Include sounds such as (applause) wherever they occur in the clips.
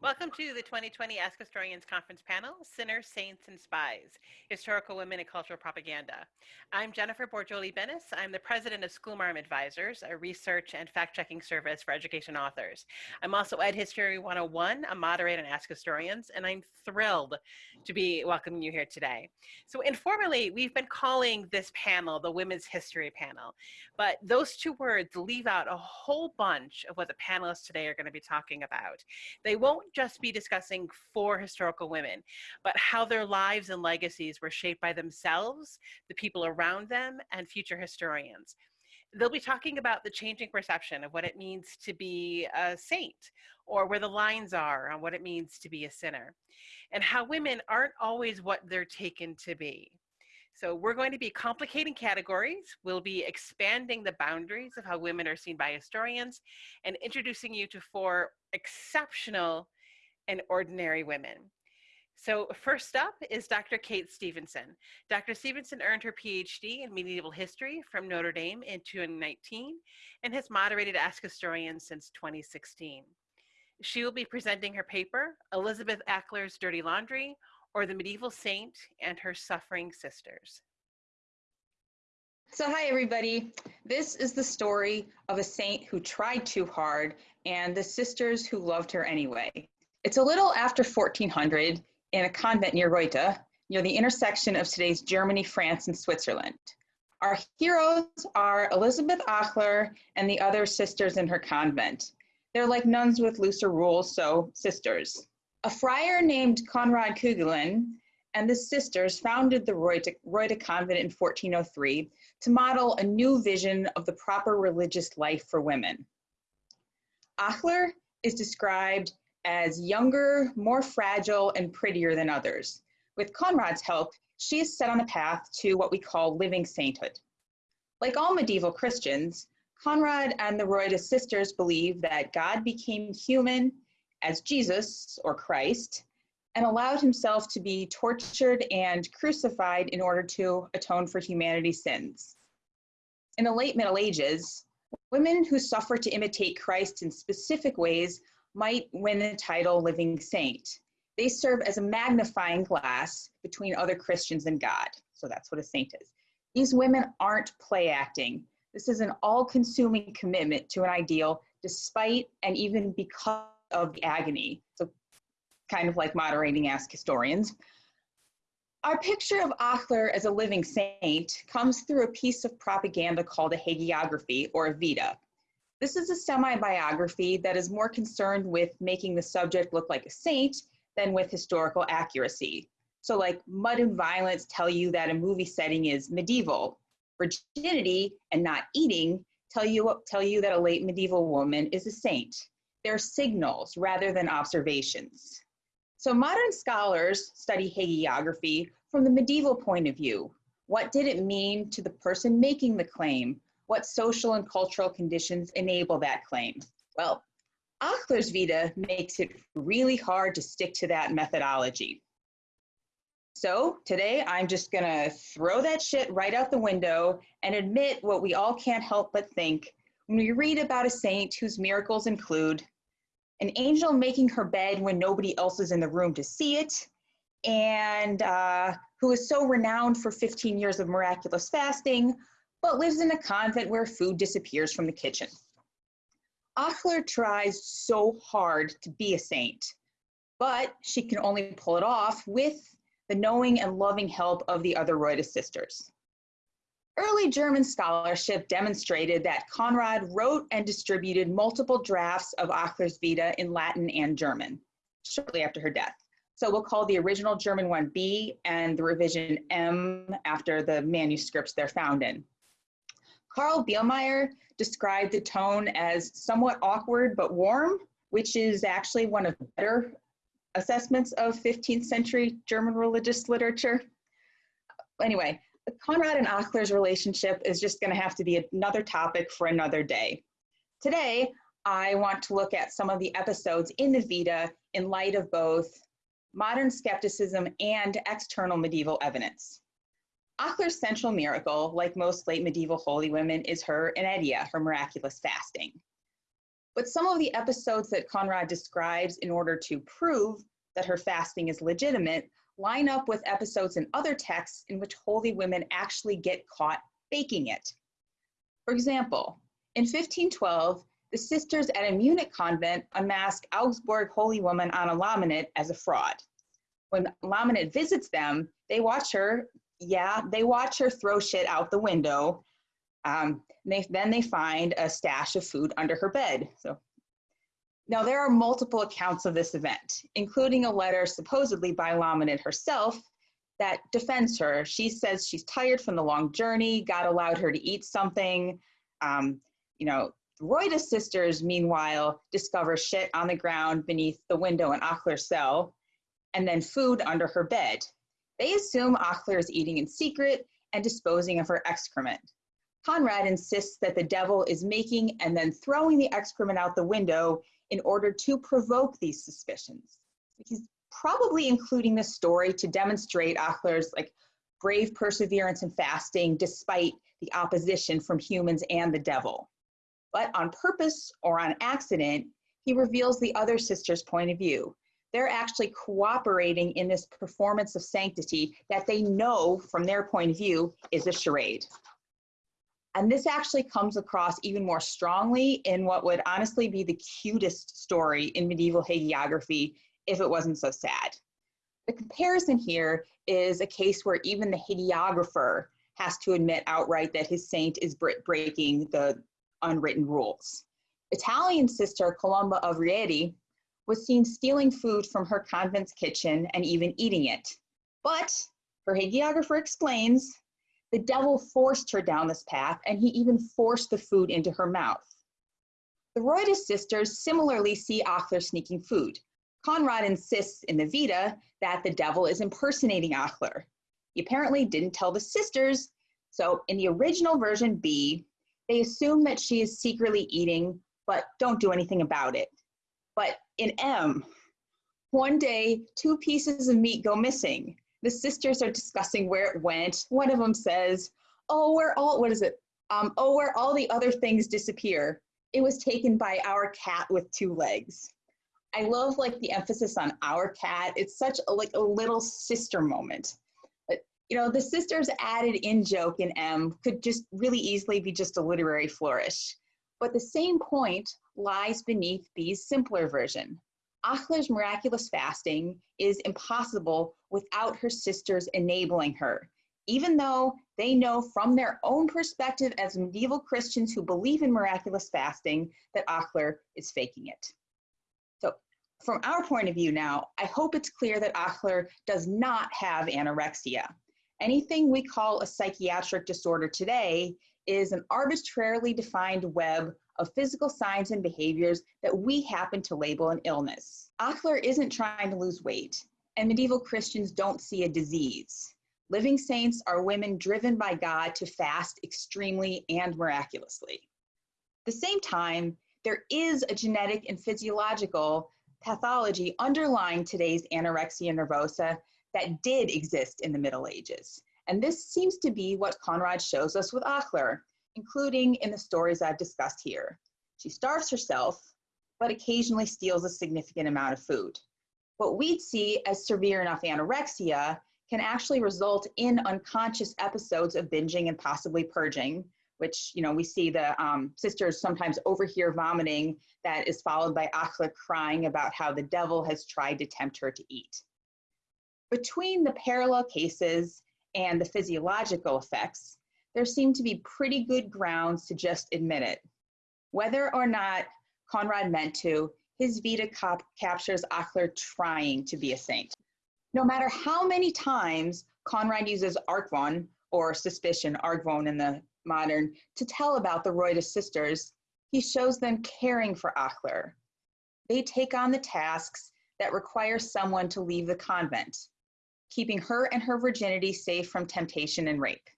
Welcome to the 2020 Ask Historians Conference panel, Sinners, Saints, and Spies, Historical Women and Cultural Propaganda. I'm Jennifer Borjoli Bennis. I'm the president of Schoolmarm Advisors, a research and fact-checking service for education authors. I'm also Ed History 101, a moderator on Ask Historians, and I'm thrilled to be welcoming you here today. So informally, we've been calling this panel the Women's History Panel, but those two words leave out a whole bunch of what the panelists today are gonna be talking about. They won't just be discussing four historical women, but how their lives and legacies were shaped by themselves, the people around them, and future historians. They'll be talking about the changing perception of what it means to be a saint, or where the lines are on what it means to be a sinner, and how women aren't always what they're taken to be. So we're going to be complicating categories. We'll be expanding the boundaries of how women are seen by historians and introducing you to four exceptional and ordinary women. So first up is Dr. Kate Stevenson. Dr. Stevenson earned her PhD in medieval history from Notre Dame in 2019 and has moderated Ask Historians since 2016. She will be presenting her paper, Elizabeth Achler's Dirty Laundry, or the Medieval Saint and Her Suffering Sisters. So hi everybody. This is the story of a saint who tried too hard and the sisters who loved her anyway. It's a little after 1400 in a convent near Reute, near the intersection of today's Germany, France, and Switzerland. Our heroes are Elizabeth Achler and the other sisters in her convent. They're like nuns with looser rules, so sisters. A friar named Konrad Kugelin and the sisters founded the Reute, Reute convent in 1403 to model a new vision of the proper religious life for women. Achler is described as younger, more fragile, and prettier than others. With Conrad's help, she is set on a path to what we call living sainthood. Like all medieval Christians, Conrad and the Reute sisters believe that God became human as Jesus, or Christ, and allowed himself to be tortured and crucified in order to atone for humanity's sins. In the late Middle Ages, women who suffered to imitate Christ in specific ways might win the title Living Saint. They serve as a magnifying glass between other Christians and God. So that's what a saint is. These women aren't play acting. This is an all consuming commitment to an ideal despite and even because of the agony. So kind of like moderating Ask Historians. Our picture of Achler as a living saint comes through a piece of propaganda called a hagiography or a vita. This is a semi-biography that is more concerned with making the subject look like a saint than with historical accuracy. So like Mud and Violence tell you that a movie setting is medieval. Virginity and not eating tell you, tell you that a late medieval woman is a saint. They're signals rather than observations. So modern scholars study hagiography from the medieval point of view. What did it mean to the person making the claim? What social and cultural conditions enable that claim? Well, Achler's Vita makes it really hard to stick to that methodology. So today I'm just gonna throw that shit right out the window and admit what we all can't help but think when we read about a saint whose miracles include an angel making her bed when nobody else is in the room to see it, and uh, who is so renowned for 15 years of miraculous fasting, but lives in a convent where food disappears from the kitchen. Achler tries so hard to be a saint, but she can only pull it off with the knowing and loving help of the other Reute sisters. Early German scholarship demonstrated that Conrad wrote and distributed multiple drafts of Achler's Vita in Latin and German shortly after her death. So we'll call the original German one B and the revision M after the manuscripts they're found in. Carl Bihlmeyer described the tone as somewhat awkward but warm, which is actually one of the better assessments of 15th century German religious literature. Anyway, Conrad and Achler's relationship is just going to have to be another topic for another day. Today, I want to look at some of the episodes in the Vita in light of both modern skepticism and external medieval evidence. Achler's central miracle, like most late medieval holy women, is her inedia, her miraculous fasting. But some of the episodes that Conrad describes in order to prove that her fasting is legitimate line up with episodes in other texts in which holy women actually get caught faking it. For example, in 1512, the sisters at a Munich convent unmask Augsburg holy woman Anna Laminit as a fraud. When Laminit visits them, they watch her, yeah, they watch her throw shit out the window. Um, they, then they find a stash of food under her bed. So now there are multiple accounts of this event, including a letter supposedly by Laminit herself that defends her. She says she's tired from the long journey, God allowed her to eat something. Um, you know, Reute sisters, meanwhile, discover shit on the ground beneath the window in Achler's cell, and then food under her bed. They assume Achler is eating in secret and disposing of her excrement. Conrad insists that the devil is making and then throwing the excrement out the window in order to provoke these suspicions. He's probably including this story to demonstrate Achler's like brave perseverance and fasting despite the opposition from humans and the devil. But on purpose or on accident, he reveals the other sister's point of view. They're actually cooperating in this performance of sanctity that they know from their point of view is a charade. And this actually comes across even more strongly in what would honestly be the cutest story in medieval hagiography if it wasn't so sad. The comparison here is a case where even the hagiographer has to admit outright that his saint is breaking the unwritten rules. Italian sister Columba of Rieti was seen stealing food from her convent's kitchen and even eating it. But, her hagiographer explains, the devil forced her down this path and he even forced the food into her mouth. The Roydus sisters similarly see Achler sneaking food. Conrad insists in the Vita that the devil is impersonating Achler. He apparently didn't tell the sisters, so in the original version B, they assume that she is secretly eating, but don't do anything about it. But in M, one day, two pieces of meat go missing. The sisters are discussing where it went. One of them says, oh, where all, what is it? Um, oh, where all the other things disappear. It was taken by our cat with two legs. I love like the emphasis on our cat. It's such a, like a little sister moment But, you know, the sisters added in joke in M could just really easily be just a literary flourish. But the same point lies beneath B's simpler version. Achler's miraculous fasting is impossible without her sisters enabling her, even though they know from their own perspective as medieval Christians who believe in miraculous fasting that Achler is faking it. So from our point of view now, I hope it's clear that Achler does not have anorexia. Anything we call a psychiatric disorder today is an arbitrarily defined web of physical signs and behaviors that we happen to label an illness. Achler isn't trying to lose weight, and medieval Christians don't see a disease. Living saints are women driven by God to fast extremely and miraculously. At the same time, there is a genetic and physiological pathology underlying today's anorexia nervosa that did exist in the Middle Ages. And this seems to be what Conrad shows us with Achler, including in the stories I've discussed here. She starves herself, but occasionally steals a significant amount of food. What we'd see as severe enough anorexia can actually result in unconscious episodes of binging and possibly purging, which you know we see the um, sisters sometimes overhear vomiting that is followed by Achler crying about how the devil has tried to tempt her to eat. Between the parallel cases and the physiological effects, there seem to be pretty good grounds to just admit it. Whether or not Conrad meant to, his Vita cap captures Achler trying to be a saint. No matter how many times Conrad uses Argwohn, or suspicion, Argwohn in the modern, to tell about the Roydus sisters, he shows them caring for Achler. They take on the tasks that require someone to leave the convent, keeping her and her virginity safe from temptation and rape.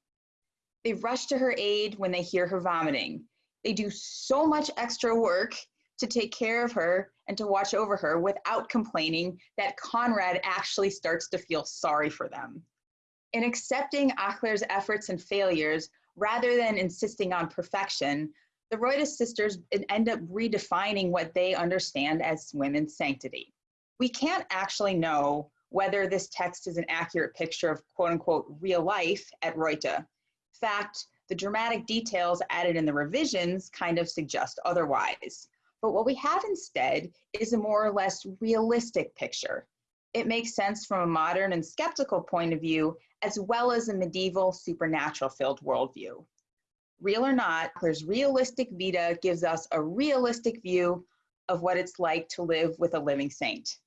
They rush to her aid when they hear her vomiting. They do so much extra work to take care of her and to watch over her without complaining that Conrad actually starts to feel sorry for them. In accepting Achler's efforts and failures, rather than insisting on perfection, the Reuter sisters end up redefining what they understand as women's sanctity. We can't actually know whether this text is an accurate picture of quote unquote real life at Reuter. Fact, the dramatic details added in the revisions kind of suggest otherwise. But what we have instead is a more or less realistic picture. It makes sense from a modern and skeptical point of view, as well as a medieval supernatural filled worldview. Real or not, there's realistic Vita gives us a realistic view of what it's like to live with a living saint.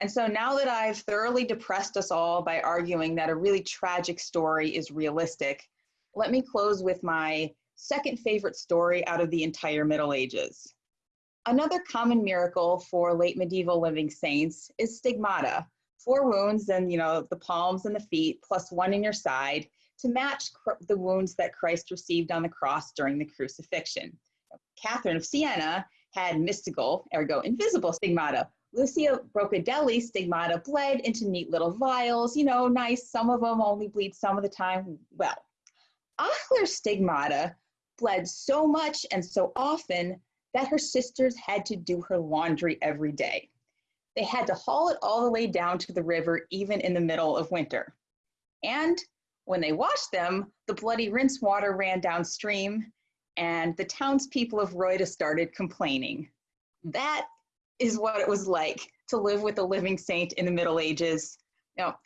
And so now that I've thoroughly depressed us all by arguing that a really tragic story is realistic, let me close with my second favorite story out of the entire Middle Ages. Another common miracle for late medieval living saints is stigmata, four wounds and you know the palms and the feet plus one in your side to match the wounds that Christ received on the cross during the crucifixion. Catherine of Siena had mystical, ergo invisible stigmata. Lucia Brocadelli stigmata bled into neat little vials, you know, nice. Some of them only bleed some of the time. Well, Achler's stigmata bled so much and so often that her sisters had to do her laundry every day. They had to haul it all the way down to the river, even in the middle of winter. And when they washed them, the bloody rinse water ran downstream, and the townspeople of Reuter started complaining. That is what it was like to live with a living saint in the Middle Ages. Now,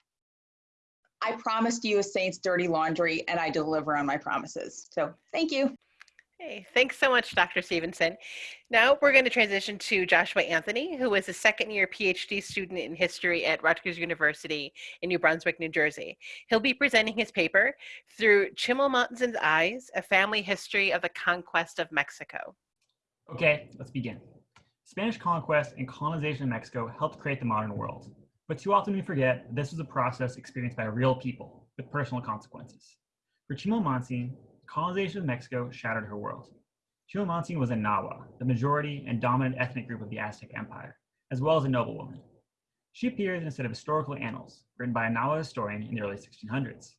I promised you a saint's dirty laundry, and I deliver on my promises. So thank you. Hey, thanks so much, Dr. Stevenson. Now we're going to transition to Joshua Anthony, who is a second year PhD student in history at Rutgers University in New Brunswick, New Jersey. He'll be presenting his paper, Through Chimalmonsan's Eyes, A Family History of the Conquest of Mexico. Okay, let's begin. Spanish conquest and colonization of Mexico helped create the modern world. But too often we forget this was a process experienced by real people with personal consequences. For Chimalmonsan, colonization of Mexico shattered her world. Chimalmonsan was a Nahua, the majority and dominant ethnic group of the Aztec Empire, as well as a noblewoman. She appears in a set of historical annals written by a Nahua historian in the early 1600s.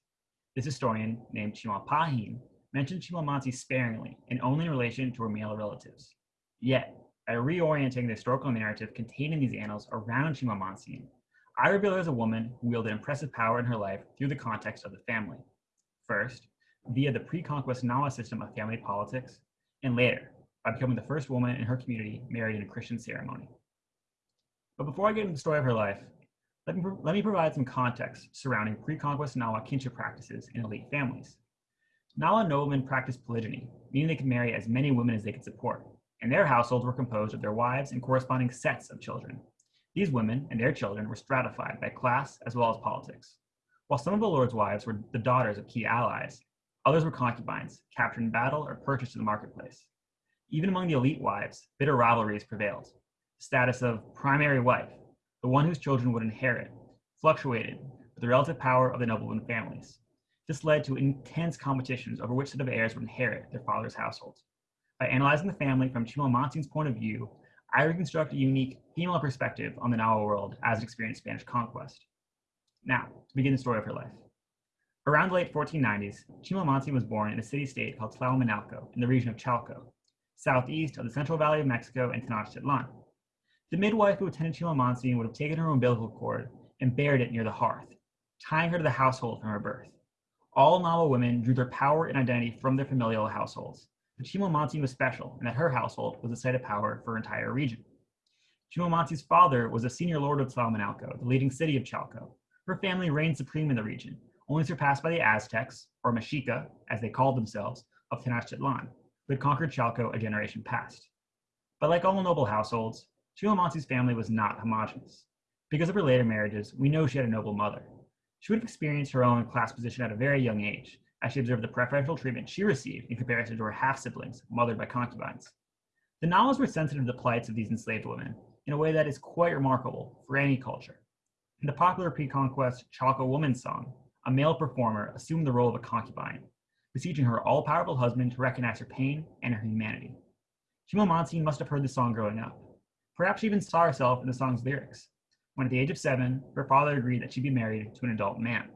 This historian, named Chimalpahin, mentioned Chimalmonsan sparingly and only in relation to her male relatives. Yet, by reorienting the historical narrative contained in these annals around Chimalmonsan, I reveal her as a woman who wielded impressive power in her life through the context of the family. First, via the pre-conquest Nahua system of family politics, and later, by becoming the first woman in her community married in a Christian ceremony. But before I get into the story of her life, let me, let me provide some context surrounding pre-conquest Nahua kinship practices in elite families. Nahua noblemen practiced polygyny, meaning they could marry as many women as they could support, and their households were composed of their wives and corresponding sets of children. These women and their children were stratified by class as well as politics. While some of the Lord's wives were the daughters of key allies, Others were concubines, captured in battle or purchased in the marketplace. Even among the elite wives, bitter rivalries prevailed. The status of primary wife, the one whose children would inherit, fluctuated with the relative power of the nobleman families. This led to intense competitions over which set of heirs would inherit their father's household. By analyzing the family from Chimalmonsan's point of view, I reconstruct a unique female perspective on the Nahua world as it experienced Spanish conquest. Now, to begin the story of her life. Around the late 1490s, Chimalmonsan was born in a city-state called Tlalmanalco in the region of Chalco, southeast of the Central Valley of Mexico and Tenochtitlan. The midwife who attended Chimalmonsan would have taken her umbilical cord and buried it near the hearth, tying her to the household from her birth. All Nahua women drew their power and identity from their familial households, but was special in that her household was a site of power for her entire region. Chimalmonsan's father was a senior lord of Tlalmanalco, the leading city of Chalco. Her family reigned supreme in the region, only surpassed by the Aztecs, or Mexica, as they called themselves, of Tenochtitlan, who had conquered Chalco a generation past. But like all noble households, Chimalmonsan's family was not homogenous. Because of her later marriages, we know she had a noble mother. She would have experienced her own class position at a very young age, as she observed the preferential treatment she received in comparison to her half-siblings, mothered by concubines. The Nahuas were sensitive to the plights of these enslaved women in a way that is quite remarkable for any culture. In the popular pre-conquest Chalco Woman's Song, a male performer assumed the role of a concubine, beseeching her all-powerful husband to recognize her pain and her humanity. Chimalmonsan must have heard the song growing up. Perhaps she even saw herself in the song's lyrics, when at the age of seven, her father agreed that she be married to an adult man.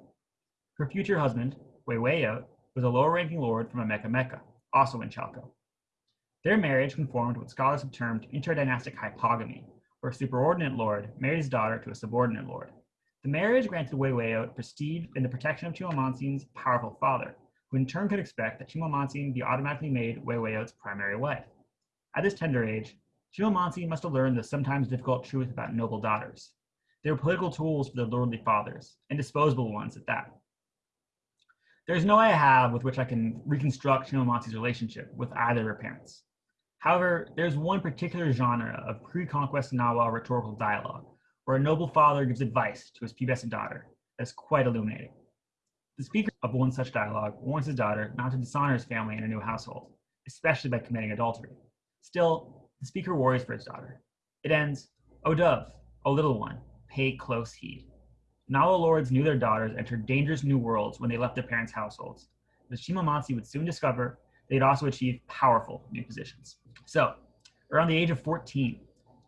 Her future husband, Huehuetlli, was a lower-ranking lord from Amecameca, also in Chalco. Their marriage conformed what scholars have termed interdynastic hypogamy, where a superordinate lord married his daughter to a subordinate lord. The marriage granted Wewayot prestige and the protection of Chimamonsin's powerful father, who in turn could expect that Chimamonsin be automatically made Wewayot's primary wife. At this tender age, Chimamonsin must have learned the sometimes difficult truth about noble daughters. They were political tools for their lordly fathers, and disposable ones at that. There's no way I have with which I can reconstruct Chimamonsin's relationship with either of her parents. However, there's one particular genre of pre-conquest Nawa rhetorical dialogue where a noble father gives advice to his pubescent daughter that's quite illuminating. The speaker of one such dialogue warns his daughter not to dishonor his family in a new household, especially by committing adultery. Still, the speaker worries for his daughter. It ends, O dove, O little one, pay close heed. Nawa lords knew their daughters entered dangerous new worlds when they left their parents' households. The Shimamonsi would soon discover they'd also achieve powerful new positions. So, around the age of 14,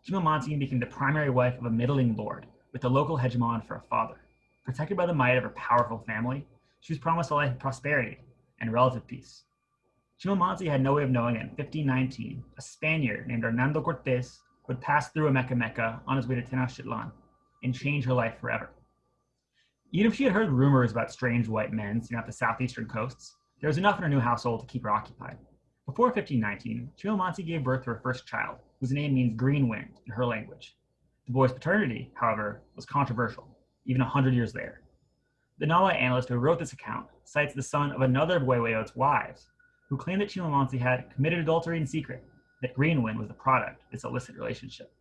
Chimamonsi became the primary wife of a middling lord, with the local hegemon for a father. Protected by the might of her powerful family, she was promised a life of prosperity and relative peace. Chimamonsi had no way of knowing that in 1519, a Spaniard named Hernando Cortes would pass through Amecameca on his way to Tenochtitlan and change her life forever. Even if she had heard rumors about strange white men seen off the southeastern coasts, there was enough in her new household to keep her occupied. Before 1519, Chimamonsi gave birth to her first child, whose name means green wind in her language. The boy's paternity, however, was controversial, even a hundred years later. The Nawa annalist who wrote this account cites the son of another of Wewayot's wives, who claimed that Chimamonsi had committed adultery in secret, that Greenwind was the product of this illicit relationship.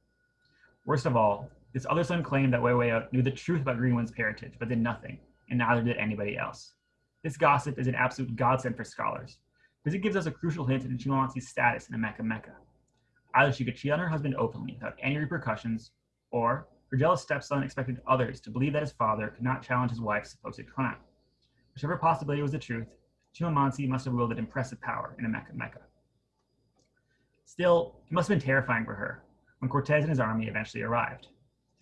Worst of all, this other son claimed that Wewayot knew the truth about Greenwind's parentage, but did nothing, and neither did anybody else. This gossip is an absolute godsend for scholars, because it gives us a crucial hint into Chimamonsi's status in the Mecca Mecca. Either she could cheat on her husband openly without any repercussions, or her jealous stepson expected others to believe that his father could not challenge his wife's supposed crime. Whichever possibility was the truth, Chimamonsi must have wielded impressive power in the Mecca Mecca. Still, it must have been terrifying for her when Cortez and his army eventually arrived.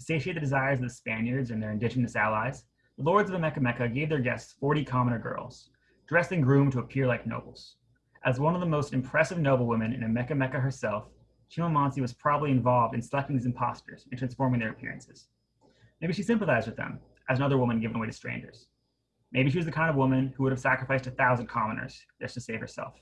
To satiate the desires of the Spaniards and their indigenous allies, the lords of Amecameca gave their guests 40 commoner girls, dressed and groomed to appear like nobles. As one of the most impressive noblewomen in Amecameca herself, Chimamonsi was probably involved in selecting these impostors and transforming their appearances. Maybe she sympathized with them, as another woman given away to strangers. Maybe she was the kind of woman who would have sacrificed a thousand commoners just to save herself.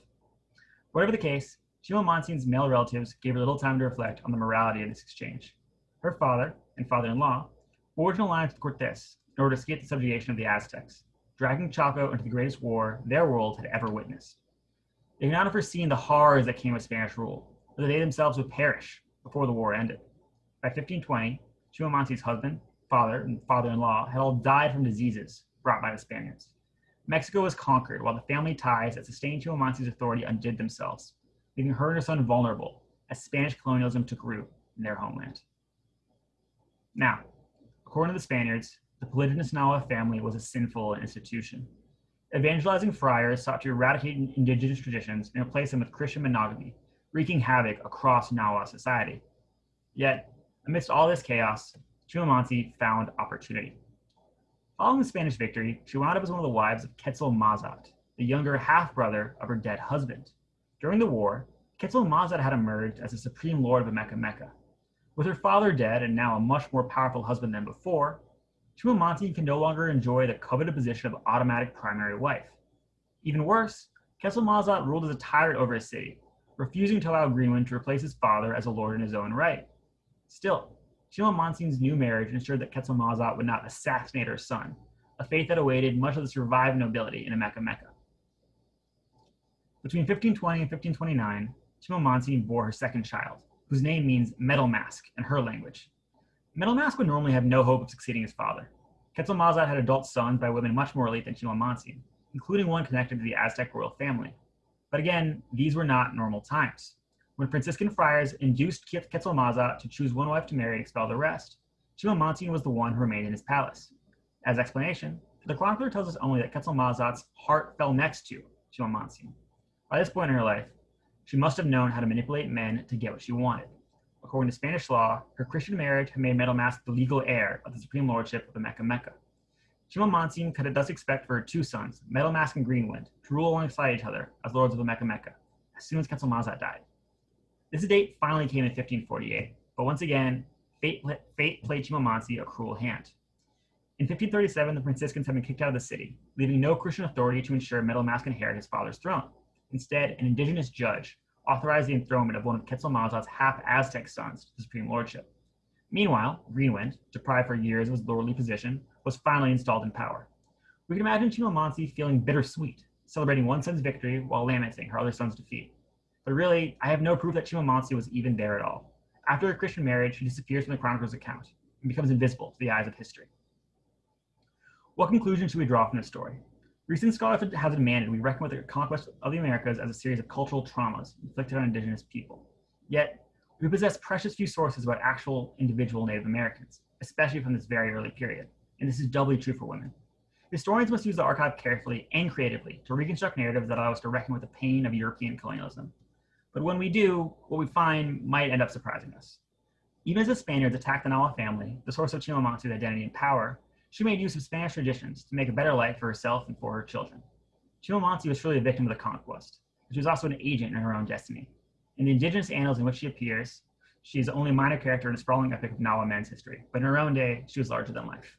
Whatever the case, Chimamonsi's male relatives gave her little time to reflect on the morality of this exchange. Her father, and father-in-law, forged an alliance with Cortes in order to escape the subjugation of the Aztecs, dragging Chalco into the greatest war their world had ever witnessed. They could not have foreseen the horrors that came with Spanish rule, or that they themselves would perish before the war ended. By 1520, Chimamonsi's husband, father, and father-in-law had all died from diseases brought by the Spaniards. Mexico was conquered while the family ties that sustained Chimamonsi's authority undid themselves, leaving her and her son vulnerable as Spanish colonialism took root in their homeland. Now, according to the Spaniards, the polygynous Nawa family was a sinful institution. Evangelizing friars sought to eradicate indigenous traditions and replace them with Christian monogamy, wreaking havoc across Nawa society. Yet, amidst all this chaos, Chimamonsi found opportunity. Following the Spanish victory, she wound up as one of the wives of Quetzal Mazat, the younger half-brother of her dead husband. During the war, Quetzal Mazat had emerged as the supreme lord of Amecameca. With her father dead and now a much more powerful husband than before, Chimamonsi can no longer enjoy the coveted position of automatic primary wife. Even worse, Quetzalmazat ruled as a tyrant over his city, refusing to allow Greenwind to replace his father as a lord in his own right. Still, Chimamonsi's new marriage ensured that Quetzalmazat would not assassinate her son, a fate that awaited much of the survived nobility in Amecameca. Between 1520 and 1529, Chimamonsi bore her second child, whose name means metal mask in her language. Metal Mask would normally have no hope of succeeding his father. Quetzalmazat had adult sons by women much more elite than Chimamonsi, including one connected to the Aztec royal family. But again, these were not normal times. When Franciscan friars induced Quetzalmazat to choose one wife to marry and expel the rest, Chimamonsi was the one who remained in his palace. As explanation, the chronicler tells us only that Quetzalmazat's heart fell next to Chimamonsi. By this point in her life, she must have known how to manipulate men to get what she wanted. According to Spanish law, her Christian marriage had made Metal Mask the legal heir of the supreme lordship of the Amecameca. Chimamonsi could thus expect for her two sons, Metal Mask and Greenwind, to rule alongside each other as lords of the Amecameca, as soon as Quetzalmazat died. This date finally came in 1548, but once again, fate, fate played Chimamansi a cruel hand. In 1537, the Franciscans had been kicked out of the city, leaving no Christian authority to ensure Metal Mask inherit his father's throne. Instead, an indigenous judge authorized the enthronement of one of Quetzalcoatl's half-Aztec sons to the supreme lordship. Meanwhile, Greenwind, deprived for years of his lordly position, was finally installed in power. We can imagine Chimamansi feeling bittersweet, celebrating one son's victory while lamenting her other son's defeat. But really, I have no proof that Chimamansi was even there at all. After her Christian marriage, she disappears from the chronicler's account and becomes invisible to the eyes of history. What conclusion should we draw from this story? Recent scholarship has demanded we reckon with the conquest of the Americas as a series of cultural traumas inflicted on indigenous people. Yet, we possess precious few sources about actual individual Native Americans, especially from this very early period, and this is doubly true for women. Historians must use the archive carefully and creatively to reconstruct narratives that allow us to reckon with the pain of European colonialism. But when we do, what we find might end up surprising us. Even as the Spaniards attacked the Nahua family, the source of Chimamansi's identity and power, she made use of Spanish traditions to make a better life for herself and for her children. Chimamansi was truly a victim of the conquest, but she was also an agent in her own destiny. In the indigenous annals in which she appears, she is only a minor character in a sprawling epic of Nahua men's history, but in her own day, she was larger than life.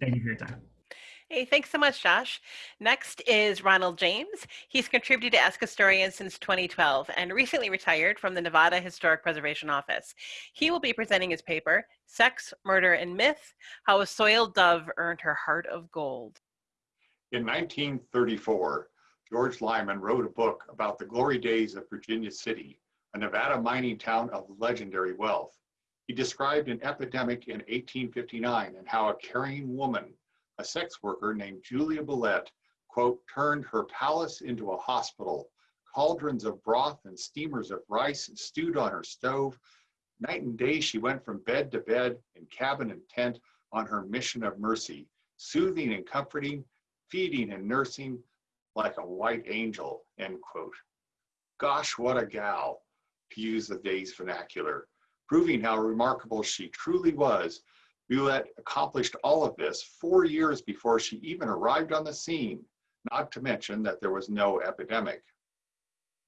Thank you for your time. Hey, thanks so much, Josh. Next is Ronald James. He's contributed to Ask Historian since 2012 and recently retired from the Nevada Historic Preservation Office. He will be presenting his paper, Sex, Murder, and Myth, How a Soiled Dove Earned Her Heart of Gold. In 1934, George Lyman wrote a book about the glory days of Virginia City, a Nevada mining town of legendary wealth. He described an epidemic in 1859 and how a caring woman a sex worker named Julia Bulette, quote, turned her palace into a hospital. Cauldrons of broth and steamers of rice stewed on her stove. Night and day she went from bed to bed, in cabin and tent, on her mission of mercy, soothing and comforting, feeding and nursing like a white angel, end quote. Gosh, what a gal, to use the day's vernacular, proving how remarkable she truly was Bulette accomplished all of this four years before she even arrived on the scene, not to mention that there was no epidemic.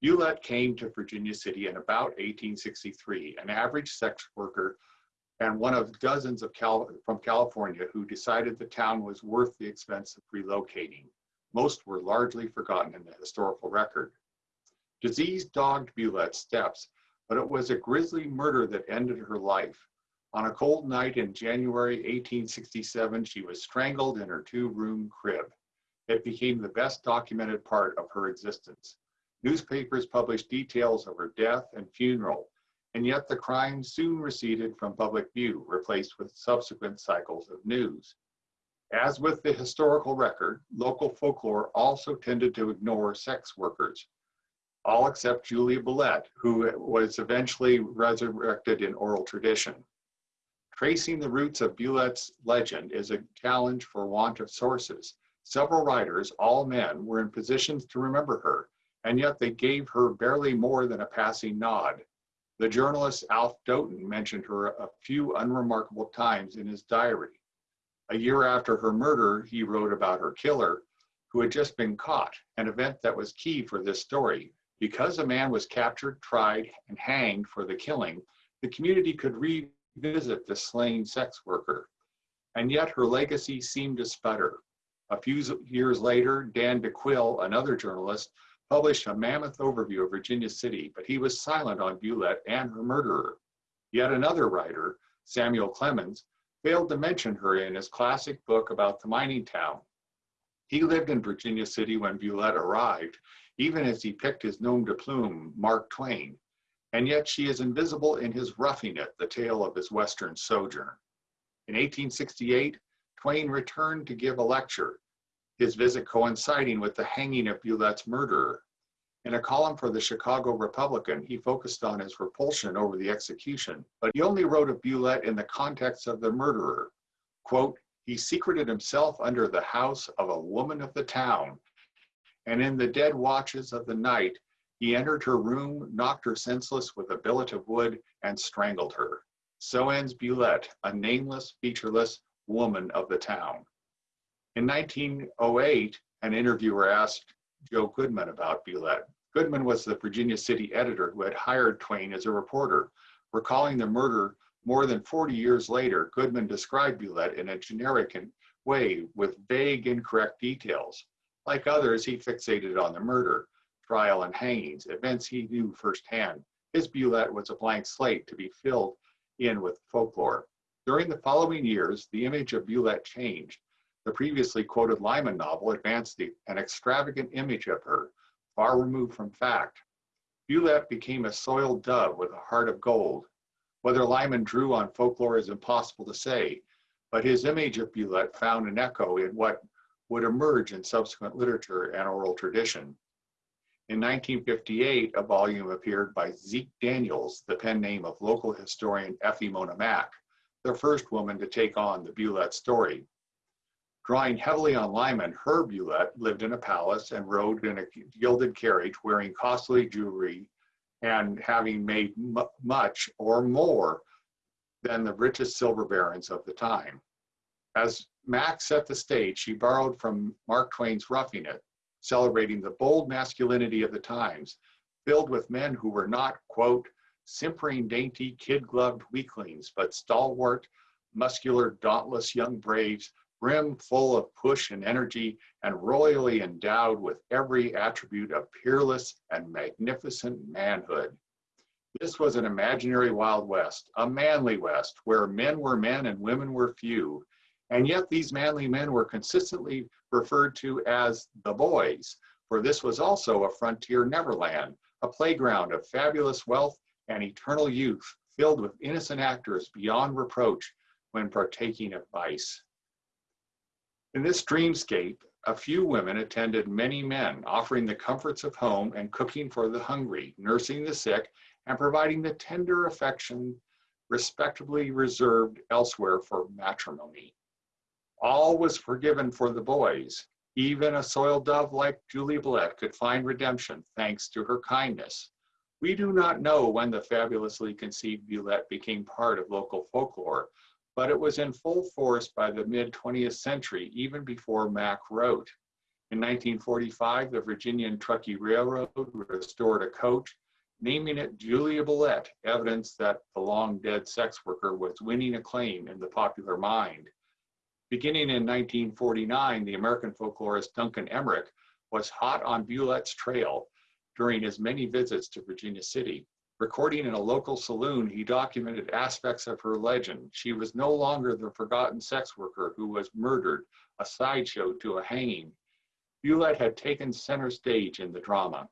Bulette came to Virginia City in about 1863, an average sex worker and one of dozens of Cal from California who decided the town was worth the expense of relocating. Most were largely forgotten in the historical record. Disease dogged Bulette's steps, but it was a grisly murder that ended her life. On a cold night in January 1867, she was strangled in her two-room crib. It became the best documented part of her existence. Newspapers published details of her death and funeral, and yet the crime soon receded from public view, replaced with subsequent cycles of news. As with the historical record, local folklore also tended to ignore sex workers, all except Julia Bulette, who was eventually resurrected in oral tradition. Tracing the roots of Bulette's legend is a challenge for want of sources. Several writers, all men, were in positions to remember her, and yet they gave her barely more than a passing nod. The journalist Alf Doten mentioned her a few unremarkable times in his diary. A year after her murder, he wrote about her killer, who had just been caught, an event that was key for this story. Because a man was captured, tried, and hanged for the killing, the community could read visit the slain sex worker, and yet her legacy seemed to sputter. A few years later, Dan DeQuille, another journalist, published a mammoth overview of Virginia City, but he was silent on Bulette and her murderer. Yet another writer, Samuel Clemens, failed to mention her in his classic book about the mining town. He lived in Virginia City when Bulette arrived, even as he picked his nom de plume, Mark Twain and yet she is invisible in his Roughing It, the tale of his Western sojourn. In 1868, Twain returned to give a lecture, his visit coinciding with the hanging of Bulette's murderer. In a column for the Chicago Republican, he focused on his repulsion over the execution, but he only wrote of Bulette in the context of the murderer. Quote, he secreted himself under the house of a woman of the town, and in the dead watches of the night he entered her room, knocked her senseless with a billet of wood, and strangled her. So ends Bulette, a nameless, featureless woman of the town. In 1908, an interviewer asked Joe Goodman about Bulette. Goodman was the Virginia City editor who had hired Twain as a reporter. Recalling the murder more than 40 years later, Goodman described Bulette in a generic way with vague, incorrect details. Like others, he fixated on the murder, trial, and hangings, events he knew firsthand. His Bulette was a blank slate to be filled in with folklore. During the following years, the image of Bulette changed. The previously quoted Lyman novel advanced the, an extravagant image of her, far removed from fact. Bulette became a soiled dove with a heart of gold. Whether Lyman drew on folklore is impossible to say, but his image of Bulette found an echo in what would emerge in subsequent literature and oral tradition. In 1958, a volume appeared by Zeke Daniels, the pen name of local historian Effie Mona Mack, the first woman to take on the Bulette story. Drawing heavily on Lyman, Herb Bulette lived in a palace and rode in a gilded carriage wearing costly jewelry and having made much or more than the richest silver barons of the time. As Mack set the stage, she borrowed from Mark Twain's Roughing It, celebrating the bold masculinity of the times, filled with men who were not, quote, simpering, dainty, kid-gloved weaklings, but stalwart, muscular, dauntless young braves brim full of push and energy, and royally endowed with every attribute of peerless and magnificent manhood. This was an imaginary Wild West, a manly West, where men were men and women were few. And yet these manly men were consistently referred to as the boys, for this was also a frontier neverland, a playground of fabulous wealth and eternal youth, filled with innocent actors beyond reproach when partaking of vice. In this dreamscape, a few women attended many men, offering the comforts of home and cooking for the hungry, nursing the sick, and providing the tender affection respectably reserved elsewhere for matrimony. All was forgiven for the boys. Even a soiled dove like Julie Bulette could find redemption thanks to her kindness. We do not know when the fabulously conceived Bulette became part of local folklore, but it was in full force by the mid 20th century, even before Mack wrote. In 1945, the Virginia and Truckee Railroad restored a coach, naming it Julia Bulette, evidence that the long dead sex worker was winning acclaim in the popular mind. Beginning in 1949, the American folklorist Duncan Emrich was hot on Bulette's trail during his many visits to Virginia City. Recording in a local saloon, he documented aspects of her legend. She was no longer the forgotten sex worker who was murdered, a sideshow to a hanging. Bulette had taken center stage in the drama.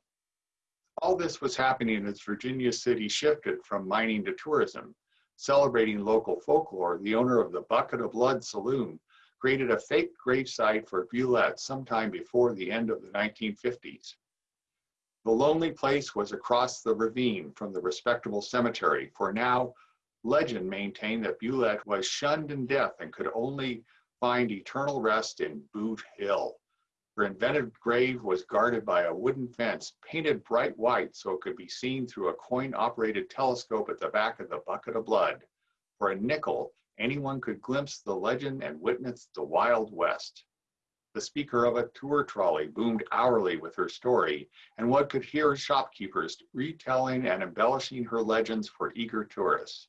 All this was happening as Virginia City shifted from mining to tourism. Celebrating local folklore, the owner of the Bucket of Blood Saloon created a fake gravesite for Bulette sometime before the end of the 1950s. The lonely place was across the ravine from the respectable cemetery, for now legend maintained that Bulette was shunned in death and could only find eternal rest in Boot Hill. Her invented grave was guarded by a wooden fence painted bright white so it could be seen through a coin-operated telescope at the back of the bucket of blood. For a nickel, anyone could glimpse the legend and witness the Wild West. The speaker of a tour trolley boomed hourly with her story, and one could hear shopkeepers retelling and embellishing her legends for eager tourists.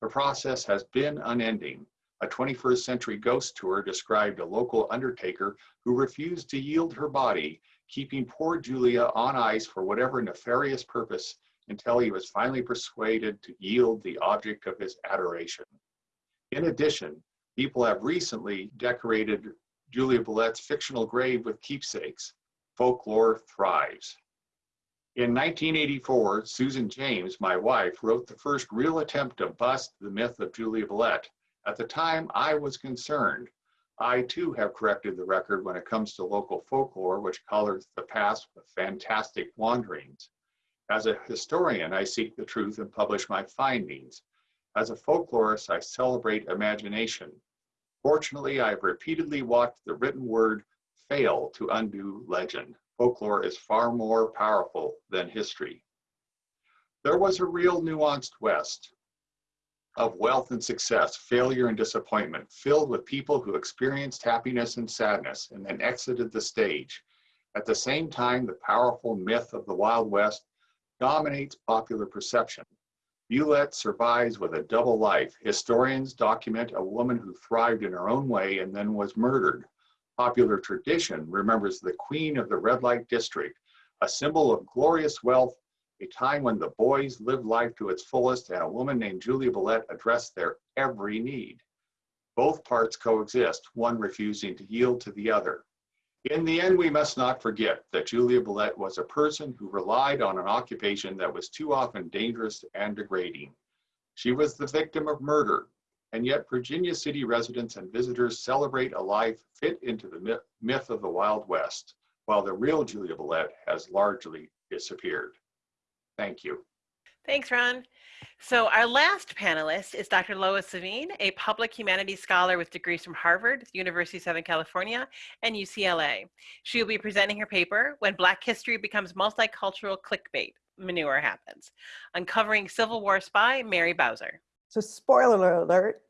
The process has been unending. A 21st century ghost tour described a local undertaker who refused to yield her body, keeping poor Julia on ice for whatever nefarious purpose until he was finally persuaded to yield the object of his adoration. In addition, people have recently decorated Julia Bulette's fictional grave with keepsakes. Folklore thrives. In 1984, Susan James, my wife, wrote the first real attempt to bust the myth of Julia Bulette. At the time, I was concerned. I too have corrected the record when it comes to local folklore, which colors the past with fantastic wanderings. As a historian, I seek the truth and publish my findings. As a folklorist, I celebrate imagination. Fortunately, I have repeatedly watched the written word fail to undo legend. Folklore is far more powerful than history. There was a real nuanced West of wealth and success, failure and disappointment, filled with people who experienced happiness and sadness and then exited the stage. At the same time, the powerful myth of the Wild West dominates popular perception. Bulette survives with a double life. Historians document a woman who thrived in her own way and then was murdered. Popular tradition remembers the queen of the red light district, a symbol of glorious wealth, a time when the boys lived life to its fullest and a woman named Julia Bulette addressed their every need. Both parts coexist, one refusing to yield to the other. In the end, we must not forget that Julia Bulette was a person who relied on an occupation that was too often dangerous and degrading. She was the victim of murder, and yet Virginia City residents and visitors celebrate a life fit into the myth of the Wild West, while the real Julia Bulette has largely disappeared. Thank you. Thanks, Ron. So our last panelist is Dr. Lois Savine, a public humanities scholar with degrees from Harvard, University of Southern California, and UCLA. She will be presenting her paper, When Black History Becomes Multicultural Clickbait, Manure Happens, uncovering Civil War spy Mary Bowser. So spoiler alert,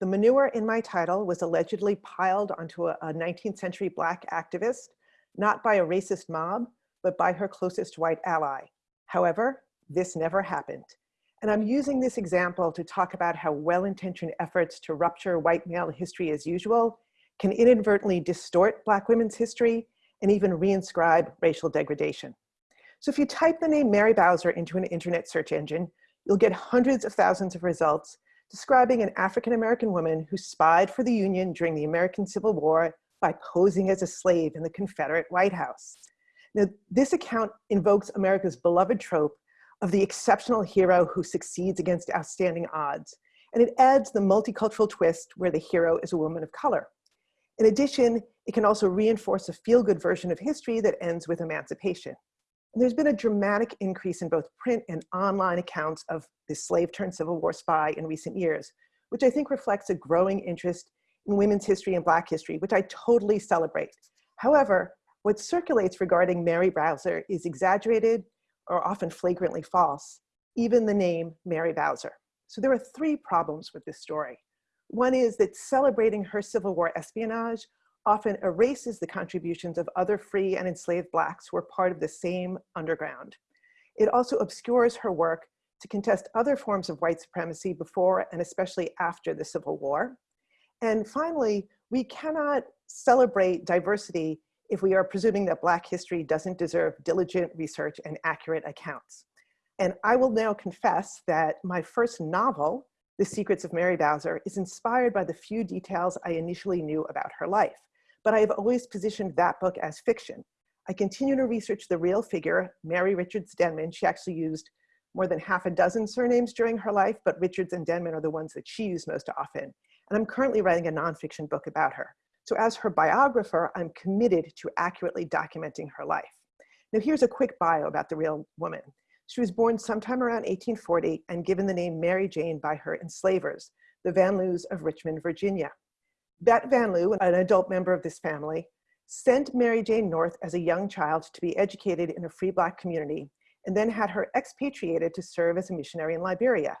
the manure in my title was allegedly piled onto a, a 19th century Black activist, not by a racist mob, but by her closest white ally. However, this never happened. And I'm using this example to talk about how well-intentioned efforts to rupture white male history as usual can inadvertently distort Black women's history and even reinscribe racial degradation. So if you type the name Mary Bowser into an internet search engine, you'll get hundreds of thousands of results describing an African-American woman who spied for the Union during the American Civil War by posing as a slave in the Confederate White House. Now, this account invokes America's beloved trope of the exceptional hero who succeeds against outstanding odds. And it adds the multicultural twist where the hero is a woman of color. In addition, it can also reinforce a feel-good version of history that ends with emancipation. And there's been a dramatic increase in both print and online accounts of the slave-turned Civil War spy in recent years, which I think reflects a growing interest in women's history and Black history, which I totally celebrate. However, what circulates regarding Mary Bowser is exaggerated or often flagrantly false, even the name Mary Bowser. So there are three problems with this story. One is that celebrating her Civil War espionage often erases the contributions of other free and enslaved Blacks who were part of the same underground. It also obscures her work to contest other forms of white supremacy before and especially after the Civil War. And finally, we cannot celebrate diversity if we are presuming that Black history doesn't deserve diligent research and accurate accounts. And I will now confess that my first novel, The Secrets of Mary Bowser, is inspired by the few details I initially knew about her life. But I have always positioned that book as fiction. I continue to research the real figure, Mary Richards Denman. She actually used more than half a dozen surnames during her life, but Richards and Denman are the ones that she used most often. And I'm currently writing a nonfiction book about her. So as her biographer, I'm committed to accurately documenting her life. Now here's a quick bio about the real woman. She was born sometime around 1840 and given the name Mary Jane by her enslavers, the Van Lews of Richmond, Virginia. Bet Van Lew, an adult member of this family, sent Mary Jane North as a young child to be educated in a free black community and then had her expatriated to serve as a missionary in Liberia.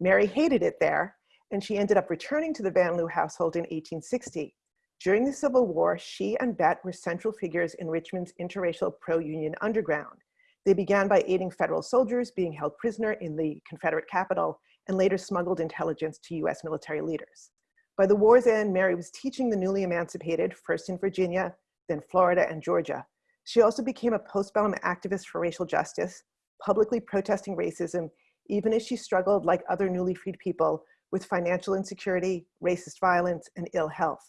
Mary hated it there and she ended up returning to the Van Lew household in 1860. During the Civil War, she and Bet were central figures in Richmond's interracial pro-union underground. They began by aiding federal soldiers being held prisoner in the Confederate capital and later smuggled intelligence to US military leaders. By the war's end, Mary was teaching the newly emancipated, first in Virginia, then Florida and Georgia. She also became a postbellum activist for racial justice, publicly protesting racism, even as she struggled like other newly freed people with financial insecurity, racist violence, and ill health.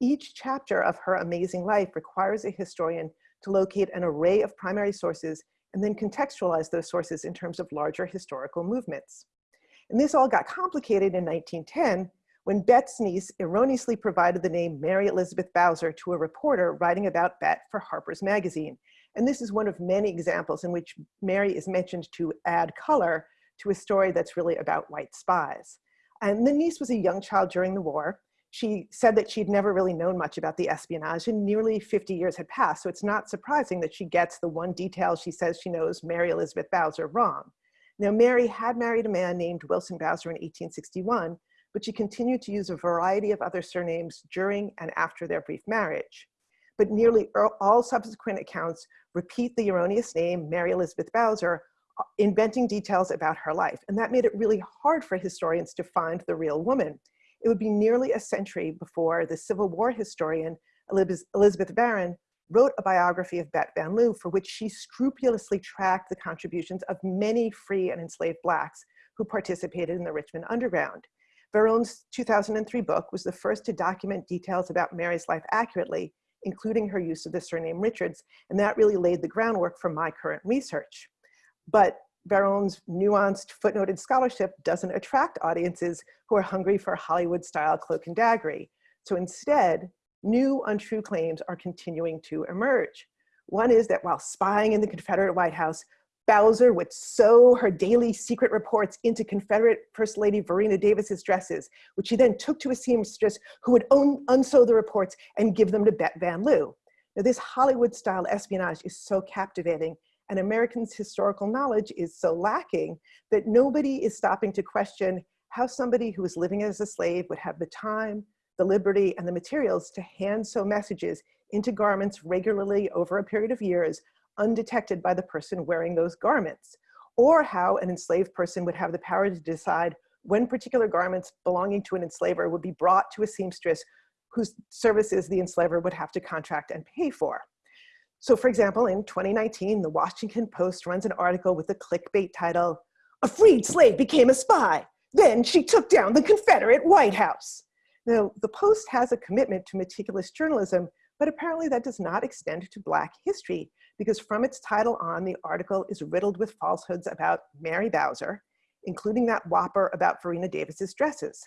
Each chapter of her amazing life requires a historian to locate an array of primary sources and then contextualize those sources in terms of larger historical movements. And this all got complicated in 1910 when Bet's niece erroneously provided the name Mary Elizabeth Bowser to a reporter writing about Bet for Harper's Magazine. And this is one of many examples in which Mary is mentioned to add color to a story that's really about white spies. And the niece was a young child during the war, she said that she'd never really known much about the espionage and nearly 50 years had passed. So it's not surprising that she gets the one detail she says she knows Mary Elizabeth Bowser wrong. Now, Mary had married a man named Wilson Bowser in 1861, but she continued to use a variety of other surnames during and after their brief marriage. but nearly all subsequent accounts repeat the erroneous name Mary Elizabeth Bowser, uh, inventing details about her life. And that made it really hard for historians to find the real woman. It would be nearly a century before the Civil War historian Elizabeth Varon wrote a biography of Bet Van Lew for which she scrupulously tracked the contributions of many free and enslaved Blacks who participated in the Richmond Underground. Varon's 2003 book was the first to document details about Mary's life accurately, including her use of the surname Richards, and that really laid the groundwork for my current research. But Varon's nuanced footnoted scholarship doesn't attract audiences who are hungry for Hollywood-style cloak and daggery. So instead, new untrue claims are continuing to emerge. One is that while spying in the Confederate White House, Bowser would sew her daily secret reports into Confederate First Lady Varina Davis's dresses, which she then took to a seamstress who would un unsew the reports and give them to Bet Van Lew. Now this Hollywood-style espionage is so captivating and Americans' historical knowledge is so lacking that nobody is stopping to question how somebody who was living as a slave would have the time, the liberty, and the materials to hand sew messages into garments regularly over a period of years undetected by the person wearing those garments, or how an enslaved person would have the power to decide when particular garments belonging to an enslaver would be brought to a seamstress whose services the enslaver would have to contract and pay for. So for example, in 2019, the Washington Post runs an article with a clickbait title, A Freed Slave Became a Spy. Then she took down the Confederate White House. Now, the Post has a commitment to meticulous journalism, but apparently that does not extend to Black history because from its title on, the article is riddled with falsehoods about Mary Bowser, including that whopper about Varina Davis's dresses.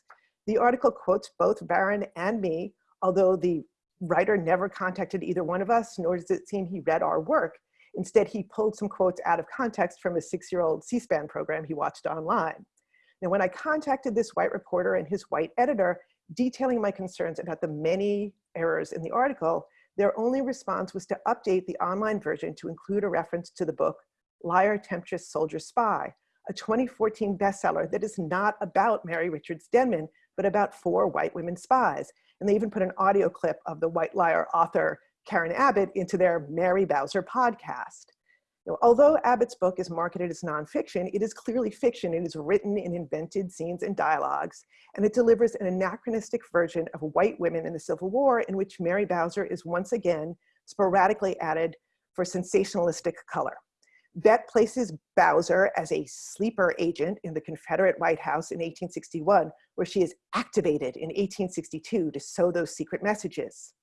The article quotes both Varon and me, although the writer never contacted either one of us, nor does it seem he read our work. Instead, he pulled some quotes out of context from a six-year-old C-SPAN program he watched online. Now, when I contacted this white reporter and his white editor, detailing my concerns about the many errors in the article, their only response was to update the online version to include a reference to the book Liar, Temptress, Soldier, Spy, a 2014 bestseller that is not about Mary Richards Denman, but about four white women spies. And they even put an audio clip of the White Liar author, Karen Abbott, into their Mary Bowser podcast. Now, although Abbott's book is marketed as nonfiction, it is clearly fiction. It is written in invented scenes and dialogues, and it delivers an anachronistic version of white women in the Civil War in which Mary Bowser is once again sporadically added for sensationalistic color. Bet places Bowser as a sleeper agent in the Confederate White House in 1861, where she is activated in 1862 to sow those secret messages.